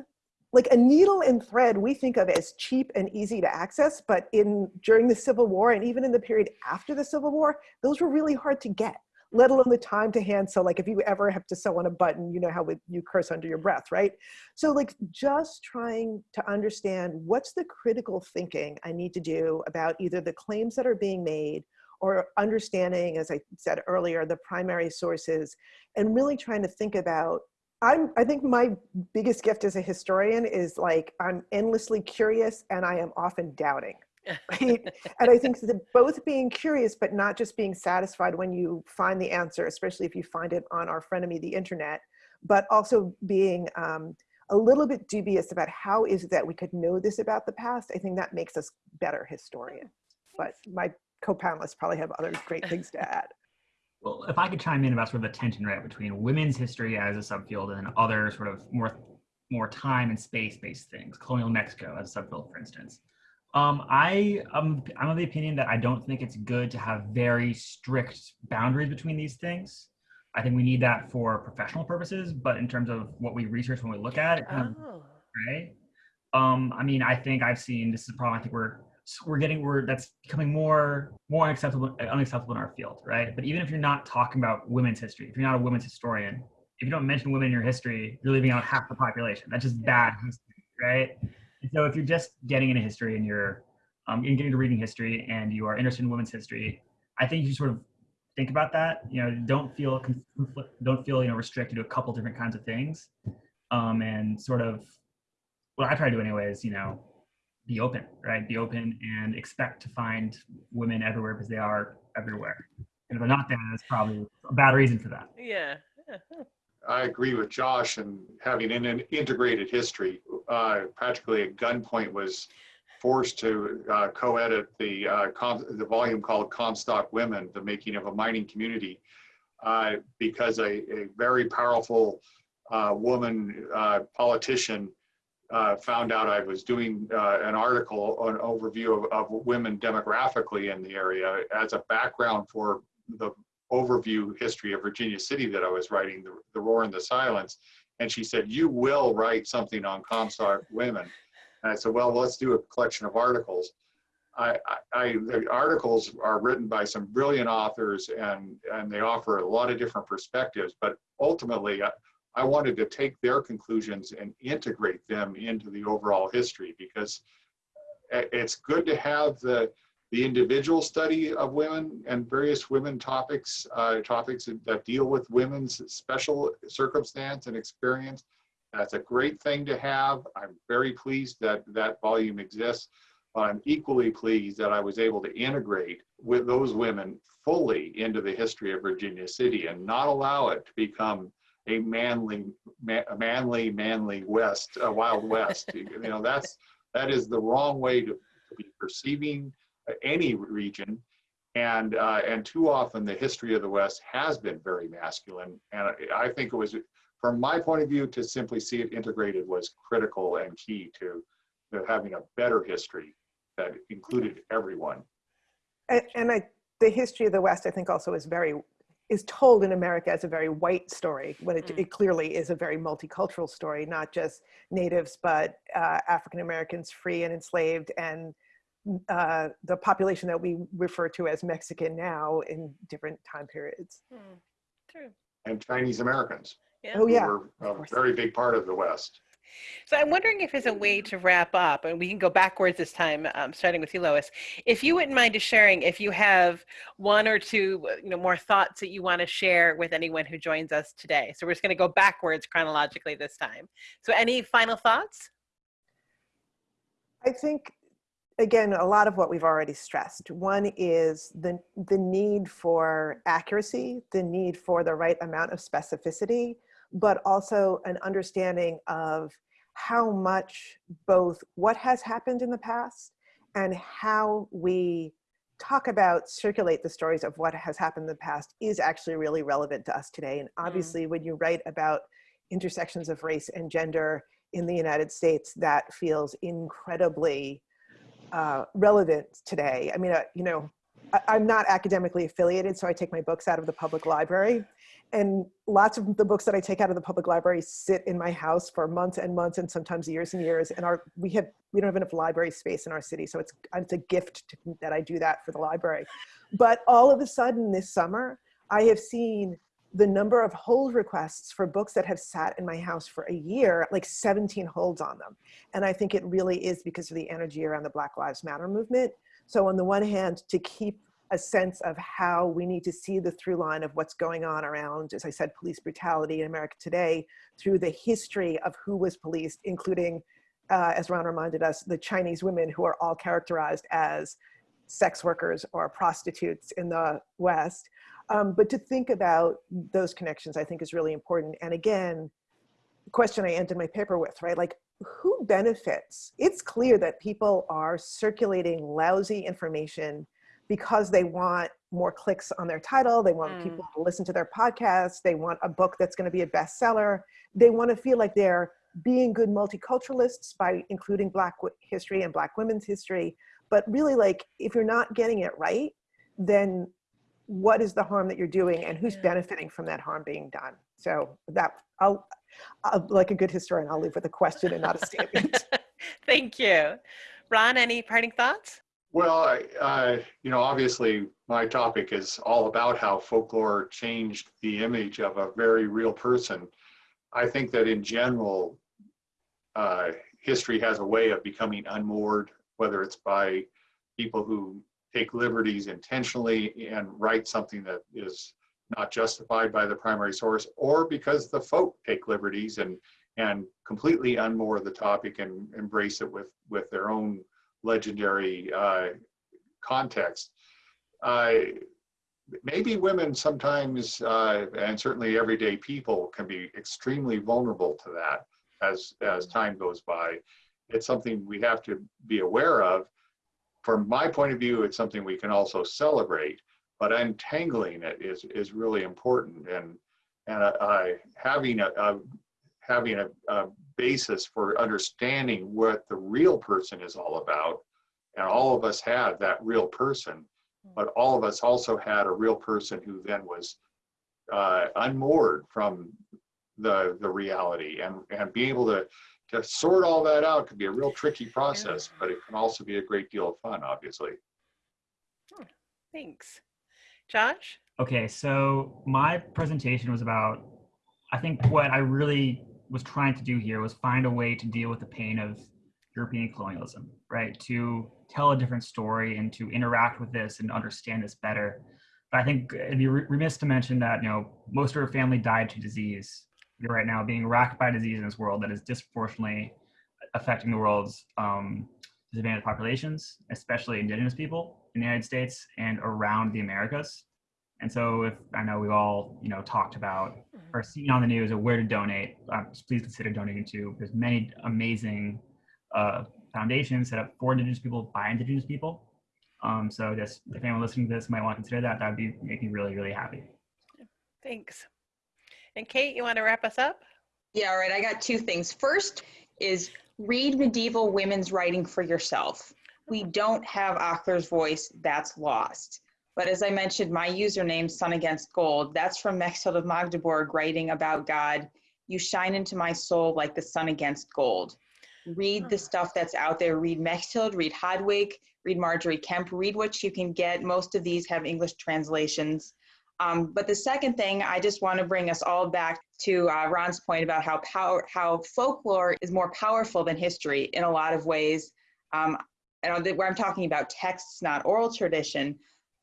like a needle and thread we think of as cheap and easy to access, but in during the Civil War and even in the period after the Civil War, those were really hard to get let alone the time to hand. So like if you ever have to sew on a button, you know how you curse under your breath, right? So like just trying to understand what's the critical thinking I need to do about either the claims that are being made or understanding, as I said earlier, the primary sources and really trying to think about I'm, I think my biggest gift as a historian is like, I'm endlessly curious and I am often doubting (laughs) right? and I think that both being curious, but not just being satisfied when you find the answer, especially if you find it on our frenemy, the internet, but also being um, a little bit dubious about how is it that we could know this about the past. I think that makes us better historians. But my co-panelists probably have other great (laughs) things to add. Well, if I could chime in about sort of the tension, right, between women's history as a subfield and other sort of more more time and space-based things, colonial Mexico as a subfield, for instance. Um, I um, I'm of the opinion that I don't think it's good to have very strict boundaries between these things. I think we need that for professional purposes, but in terms of what we research when we look at it, kind Oh. of, right? Um, I mean, I think I've seen this is a problem. I think we're we're getting we're that's becoming more more unacceptable unacceptable in our field, right? But even if you're not talking about women's history, if you're not a women's historian, if you don't mention women in your history, you're leaving out half the population. That's just bad history, right? So if you're just getting into history and you're um, getting to reading history and you are interested in women's history, I think you sort of think about that. You know, don't feel don't feel you know restricted to a couple different kinds of things, um, and sort of what I try to do anyway is you know be open, right? Be open and expect to find women everywhere because they are everywhere. And if they're not there, that's probably a bad reason for that. Yeah. (laughs) I agree with Josh and having an integrated history. Uh, practically at gunpoint was forced to uh, co-edit the uh, the volume called Comstock Women: The Making of a Mining Community, uh, because a, a very powerful uh, woman uh, politician found out I was doing an article, an overview of, of women demographically in the area as a background for the overview history of Virginia City that I was writing, the, the Roar and the Silence. And she said, you will write something on Comstock women. And I said, well, let's do a collection of articles. I, I, the articles are written by some brilliant authors and, and they offer a lot of different perspectives, but ultimately I, I wanted to take their conclusions and integrate them into the overall history because eh, it's good to have the, the individual study of women and various women topics, uh, topics that deal with women's special circumstance and experience. That's a great thing to have. I'm very pleased that that volume exists. But I'm equally pleased that I was able to integrate with those women fully into the history of Virginia City and not allow it to become a manly, ma manly, manly West, uh, Wild West. (laughs) you know, that's that is the wrong way to, to be perceiving any region. And, uh, and too often the history of the West has been very masculine. And I think it was, from my point of view, to simply see it integrated was critical and key to, to having a better history that included everyone. And, and I, the history of the West, I think also is very, is told in America as a very white story when it, Mm. it clearly is a very multicultural story, not just natives, but uh, African Americans free and enslaved and uh, the population that we refer to as Mexican now in different time periods. Hmm. True. And Chinese Americans, Yeah. Oh who yeah, were a very big part of the West. So I'm wondering if there's a way to wrap up, and we can go backwards this time, um, starting with you, Lois. If you wouldn't mind just sharing, if you have one or two, uh, you know, more thoughts that you want to share with anyone who joins us today. So we're just going to go backwards chronologically this time. So any final thoughts? I think again a lot of what we've already stressed. One is the the need for accuracy, the need for the right amount of specificity, but also an understanding of how much both what has happened in the past and how we talk about circulate the stories of what has happened in the past is actually really relevant to us today and mm. obviously when you write about intersections of race and gender in the united states that feels incredibly uh, relevant today i mean uh, you know I, i'm not academically affiliated so i take my books out of the public library and lots of the books that I take out of the public library sit in my house for months and months and sometimes years and years. And our we have we don't have enough library space in our city, so it's it's a gift to, that I do that for the library. But all of a sudden this summer, I have seen the number of hold requests for books that have sat in my house for a year, like 17 holds on them. And I think it really is because of the energy around the Black Lives Matter movement. So on the one hand, to keep a sense of how we need to see the through line of what's going on around, as I said, police brutality in America today through the history of who was policed, including, uh, as Ron reminded us, the Chinese women who are all characterized as sex workers or prostitutes in the West. Um, but to think about those connections, I think is really important. And again, the question I ended my paper with, right? Like who benefits? It's clear that people are circulating lousy information because they want more clicks on their title. They want Mm. people to listen to their podcast. They want a book that's going to be a bestseller. They want to feel like they're being good multiculturalists by including Black history and Black women's history. But really, like, if you're not getting it right, then what is the harm that you're doing and who's Yeah. benefiting from that harm being done? So that, I'll, I'll, like a good historian, I'll leave with a question and not a statement. (laughs) Thank you. Ron, any parting thoughts? Well, I- uh, you know, obviously, my topic is all about how folklore changed the image of a very real person. I think that in general, uh, history has a way of becoming unmoored, whether it's by people who take liberties intentionally and write something that is not justified by the primary source, or because the folk take liberties and and completely unmoor the topic and embrace it with with their own legendary uh, context. Uh, maybe women sometimes, uh, and certainly everyday people, can be extremely vulnerable to that as as time goes by. It's something we have to be aware of. From my point of view, it's something we can also celebrate, but untangling it is is really important. And and uh, uh, having a, a having a, a basis for understanding what the real person is all about. And all of us had that real person, but all of us also had a real person who then was uh, unmoored from the the reality, and and being able to to sort all that out can be a real tricky process, but it can also be a great deal of fun, obviously. Hmm, thanks. Josh? Okay, so my presentation was about, I think what I really was trying to do here was find a way to deal with the pain of European colonialism, right? To tell a different story and to interact with this and understand this better. But I think it'd be remiss to mention that, you know, most of her family died to disease. You're right now being racked by disease in this world that is disproportionately affecting the world's um, disadvantaged populations, especially indigenous people in the United States and around the Americas. And so if I know we've all, you know, talked about or seen on the news of where to donate, uh, please consider donating to. There's many amazing uh, foundations set up for Indigenous people by Indigenous people. Um, so just if anyone listening to this might want to consider that, that'd be make me really, really happy. Thanks. And Kate, you want to wrap us up? Yeah, all right. I got two things. First is read medieval women's writing for yourself. We don't have Achler's voice, that's lost. But as I mentioned, my username, Sun Against Gold, that's from Mechtild of Magdeburg writing about God. You shine into my soul like the sun against gold. read the hmm. stuff that's out there. Read Mechthild, read Hadwig, read Margery Kempe, read what you can get. Most of these have English translations. Um, but the second thing, I just want to bring us all back to uh, Ron's point about how power, how folklore is more powerful than history in a lot of ways. Um, and where I'm talking about texts, not oral tradition,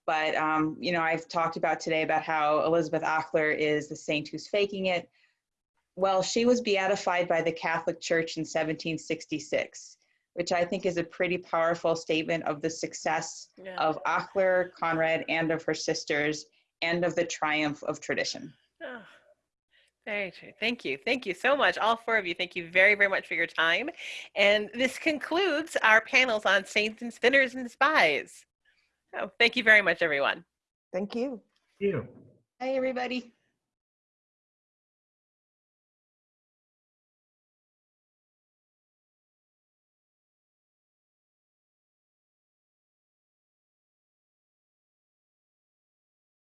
but um, you know, I've talked about today about how Elizabeth Achler is the saint who's faking it. Well, she was beatified by the Catholic Church in 1766, which I think is a pretty powerful statement of the success Yeah. of Achler, Conrad, and of her sisters, and of the triumph of tradition. Oh, very true. Thank you. Thank you so much. All four of you, thank you very, very much for your time. And this concludes our panels on saints and spinners and spies. Oh, thank you very much, everyone. Thank you. You. Hi, everybody.